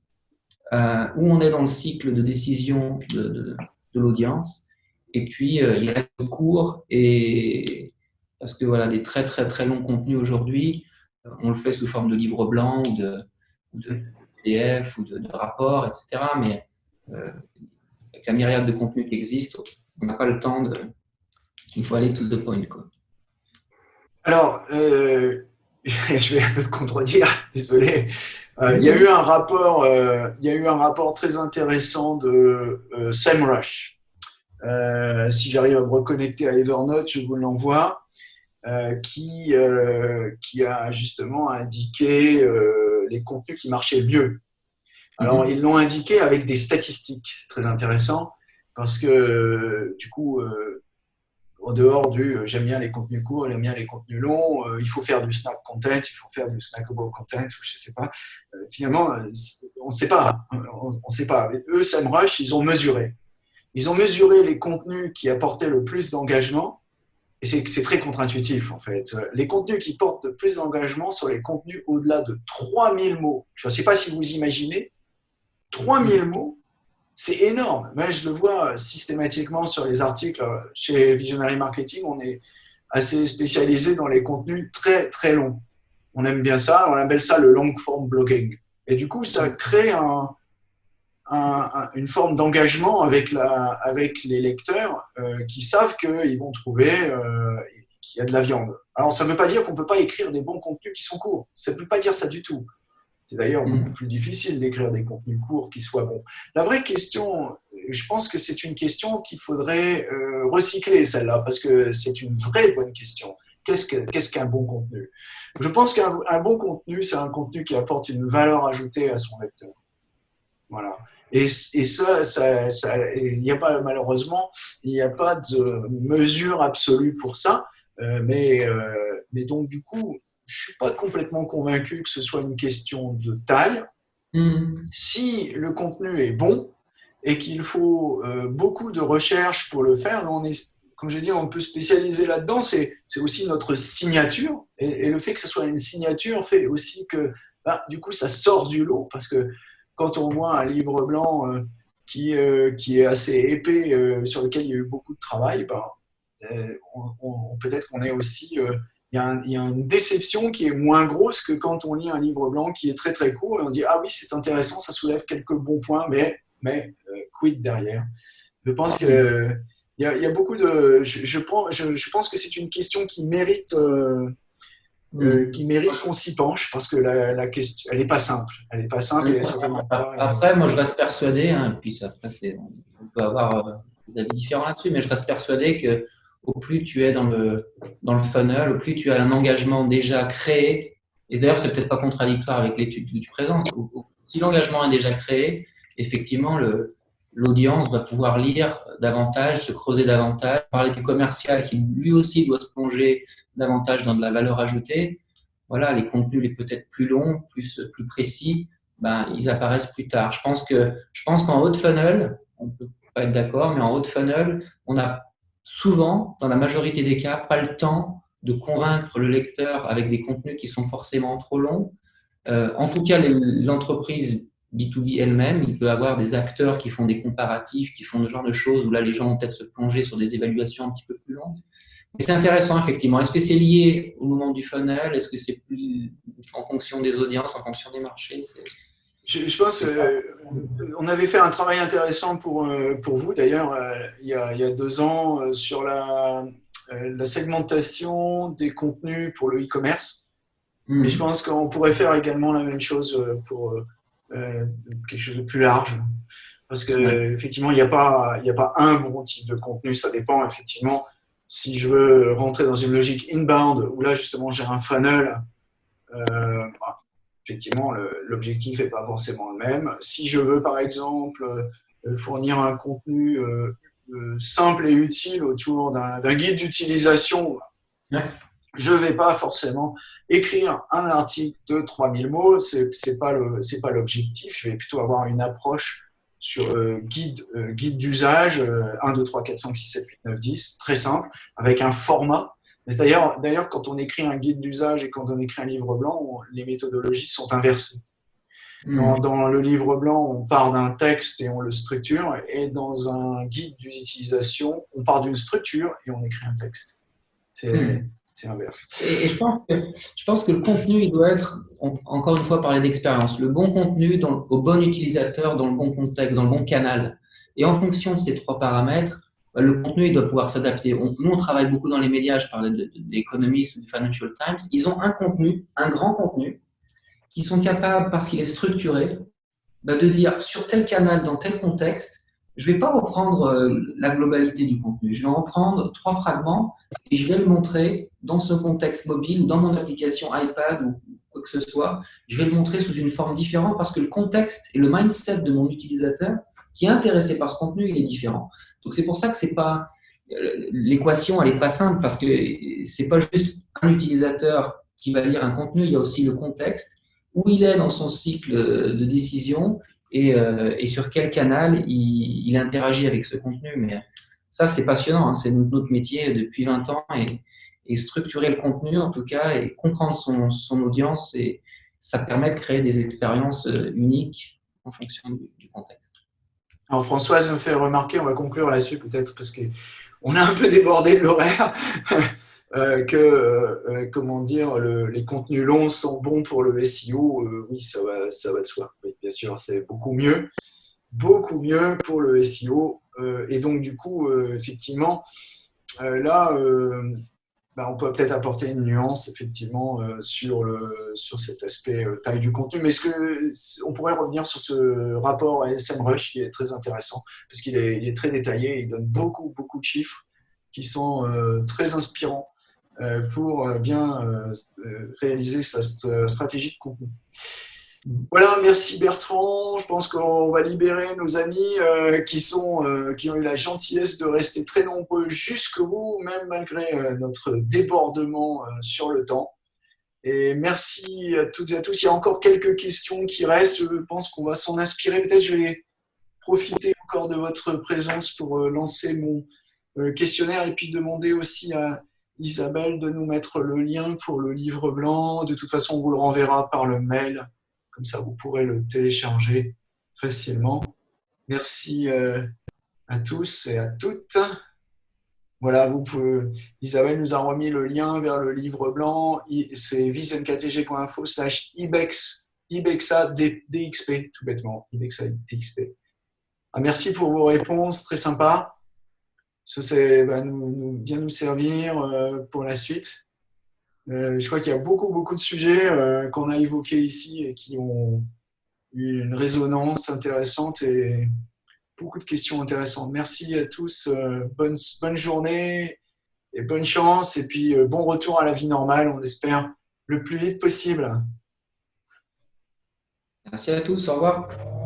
à où on est dans le cycle de décision de, l'audience, et puis euh, il reste court, et parce que voilà, des très très très longs contenus aujourd'hui, euh, on le fait sous forme de livre blanc, ou de, de PDF, ou de, rapport, etc. Mais euh, avec la myriade de contenus qui existent, on n'a pas le temps de... Il faut aller to the point. Quoi. Alors, je vais un peu te contredire, désolé. Euh, il y a eu un rapport, euh, il y a eu un rapport très intéressant de euh, Sam Rush. si j'arrive à me reconnecter à Evernote, je vous l'envoie, qui qui a justement indiqué les contenus qui marchaient mieux. Alors mhm. ils l'ont indiqué avec des statistiques, c'est très intéressant parce que du coup en dehors du euh, j'aime bien les contenus courts, j'aime bien les contenus longs, euh, il faut faire du snack content, il faut faire du snackable content, ou je sais pas. Euh, finalement, on ne sait pas. On, ne sait pas. eux, ils ont mesuré. Ils ont mesuré les contenus qui apportaient le plus d'engagement. Et c'est très contre-intuitif, en fait. Les contenus qui portent le plus d'engagement sont les contenus au-delà de 3000 mots. Je ne sais pas si vous imaginez, 3000 mots, c'est énorme. Moi, je le vois systématiquement sur les articles. Chez Visionary Marketing, on est assez spécialisé dans les contenus très, très longs. On aime bien ça, on appelle ça le long form blogging. Et du coup, ça crée une forme d'engagement avec, les lecteurs euh, qui savent qu'ils vont trouver euh, qu'il y a de la viande. Alors, ça ne veut pas dire qu'on ne peut pas écrire des bons contenus qui sont courts. Ça ne veut pas dire ça du tout. C'est d'ailleurs mm. beaucoup plus difficile d'écrire des contenus courts qui soient bons. La vraie question, je pense que c'est une question qu'il faudrait euh, recycler, celle-là, parce que c'est une vraie bonne question. Qu'est-ce qu'un bon contenu? Je pense qu'un bon contenu, c'est un contenu qui apporte une valeur ajoutée à son lecteur. Voilà. Et, et ça, il n'y a pas, malheureusement, il n'y a pas de mesure absolue pour ça. Euh, mais, euh, mais donc, du coup, je ne suis pas complètement convaincu que ce soit une question de taille. Hmm. Si le contenu est bon et qu'il faut euh, beaucoup de recherche pour le faire, on est, comme je dis, on peut spécialiser là-dedans, c'est aussi notre signature. Et, le fait que ce soit une signature fait aussi que, bah, du coup, ça sort du lot. Parce que quand on voit un livre blanc euh, qui, euh, qui est assez épais, sur lequel il y a eu beaucoup de travail, bah, peut-être qu'on est aussi il y, a une déception qui est moins grosse que quand on lit un livre blanc qui est très très court et on se dit ah oui c'est intéressant, ça soulève quelques bons points, mais mais euh, quid derrière? Je pense que il y, a, beaucoup de, je, je, je, pense que c'est une question qui mérite euh, euh, mm. qui mérite qu'on s'y penche parce que la, la, question, elle n'est pas simple. Elle n'est pas simple. Et après, moi, je reste persuadé, hein, et puis ça, on peut avoir des avis différents là-dessus, mais je reste persuadé que au plus tu es dans le, dans le funnel, au plus tu as un engagement déjà créé. Et d'ailleurs, c'est peut-être pas contradictoire avec l'étude que tu présentes. Si l'engagement est déjà créé, effectivement, l'audience va pouvoir lire davantage, se creuser davantage, parler du commercial qui lui aussi doit se plonger davantage dans de la valeur ajoutée. Voilà, les contenus les peut-être plus longs, plus, plus précis, ben, ils apparaissent plus tard. Je pense qu'en haut de funnel, on peut pas être d'accord, mais en haut de funnel, on a souvent, dans la majorité des cas, pas le temps de convaincre le lecteur avec des contenus qui sont forcément trop longs. Euh, en tout cas, l'entreprise B2B elle-même, il peut avoir des acteurs qui font des comparatifs, qui font ce genre de choses, où là, les gens vont peut-être se plonger sur des évaluations un petit peu plus longues. C'est intéressant, effectivement. Est-ce que c'est lié au moment du funnel? Est-ce que c'est plus en fonction des audiences, en fonction des marchés? Je, pense qu'on avait fait un travail intéressant pour, euh, pour vous, d'ailleurs, euh, il, y a deux ans, euh, sur la, la segmentation des contenus pour le e-commerce. Hmm. Mais je pense qu'on pourrait faire également la même chose pour quelque chose de plus large. Parce qu'effectivement, il n'y a, pas, a pas un bon type de contenu. Ça dépend, effectivement, si je veux rentrer dans une logique inbound, où là, justement, j'ai un funnel, bah, effectivement, l'objectif n'est pas forcément le même. Si je veux, par exemple, euh, fournir un contenu euh, euh, simple et utile autour d'un guide d'utilisation, je ne vais pas forcément écrire un article de 3000 mots, ce n'est pas l'objectif. Je vais plutôt avoir une approche sur guide, guide d'usage, 1, 2, 3, 4, 5, 6, 7, 8, 9, 10, très simple, avec un format D'ailleurs, d'ailleurs, quand on écrit un guide d'usage et quand on écrit un livre blanc, les méthodologies sont inversées. Hmm. Dans, le livre blanc, on part d'un texte et on le structure, et dans un guide d'utilisation, on part d'une structure et on écrit un texte. C'est hmm. inverse. Et, je, pense que, je, pense que, le contenu, il doit être, encore une fois, parler d'expérience, le bon contenu dans, au bon utilisateur, dans le bon contexte, dans le bon canal. Et en fonction de ces trois paramètres, le contenu il doit pouvoir s'adapter. nous, on travaille beaucoup dans les médias, je parlais d'Economist ou du Financial Times. Ils ont un contenu, un grand contenu, qui sont capables, parce qu'il est structuré, bah, de dire sur tel canal, dans tel contexte, je ne vais pas reprendre euh, la globalité du contenu. Je vais en prendre trois fragments et je vais le montrer dans ce contexte mobile dans mon application iPad ou quoi que ce soit. Je vais le montrer sous une forme différente parce que le contexte et le mindset de mon utilisateur qui est intéressé par ce contenu, il est différent. Donc c'est pour ça que c'est pas l'équation, elle n'est pas simple parce que c'est pas juste un utilisateur qui va lire un contenu, il y a aussi le contexte où il est dans son cycle de décision et, euh, sur quel canal il, interagit avec ce contenu. Mais ça, c'est passionnant, hein. c'est notre métier depuis 20 ans et, structurer le contenu en tout cas et comprendre son, audience et ça permet de créer des expériences euh, uniques en fonction du contexte. Alors Françoise me fait remarquer, on va conclure là-dessus peut-être parce qu'on a un peu débordé de l'horaire. Euh, que, euh, euh, comment dire, les contenus longs sont bons pour le SEO, oui, ça va, ça va de soi. Bien sûr, c'est beaucoup mieux, beaucoup mieux pour le SEO. et donc, du coup, effectivement, là, bah, on peut peut-être apporter une nuance, effectivement, sur, le, sur cet aspect taille du contenu. Mais est-ce que on pourrait revenir sur ce rapport à SMrush qui est très intéressant, parce qu'il est, très détaillé, il donne beaucoup, beaucoup de chiffres qui sont très inspirants euh, pour euh, bien euh, réaliser sa stratégie de contenu. Voilà, merci Bertrand. Je pense qu'on va libérer nos amis qui, sont, qui ont eu la gentillesse de rester très nombreux jusqu'au bout, même malgré notre débordement sur le temps. Et merci à toutes et à tous. Il y a encore quelques questions qui restent. Je pense qu'on va s'en inspirer. Peut-être je vais profiter encore de votre présence pour lancer mon questionnaire et puis demander aussi à, Isabelle de nous mettre le lien pour le livre blanc. De toute façon, on vous le renverra par le mail. Comme ça, vous pourrez le télécharger facilement. Merci euh, à tous et à toutes. Voilà, vous pouvez, Isabelle nous a remis le lien vers le livre blanc. C'est visionktg.info slash ibex, ibexa dxp, tout bêtement, ibexa dxp. Ah, merci pour vos réponses, très sympa ça va nous, bien nous servir euh, pour la suite. Euh, je crois qu'il y a beaucoup, beaucoup de sujets euh, qu'on a évoqués ici et qui ont eu une résonance intéressante et beaucoup de questions intéressantes. Merci à tous, bonne, bonne journée et bonne chance et puis bon retour à la vie normale, on espère, le plus vite possible. Merci à tous, au revoir.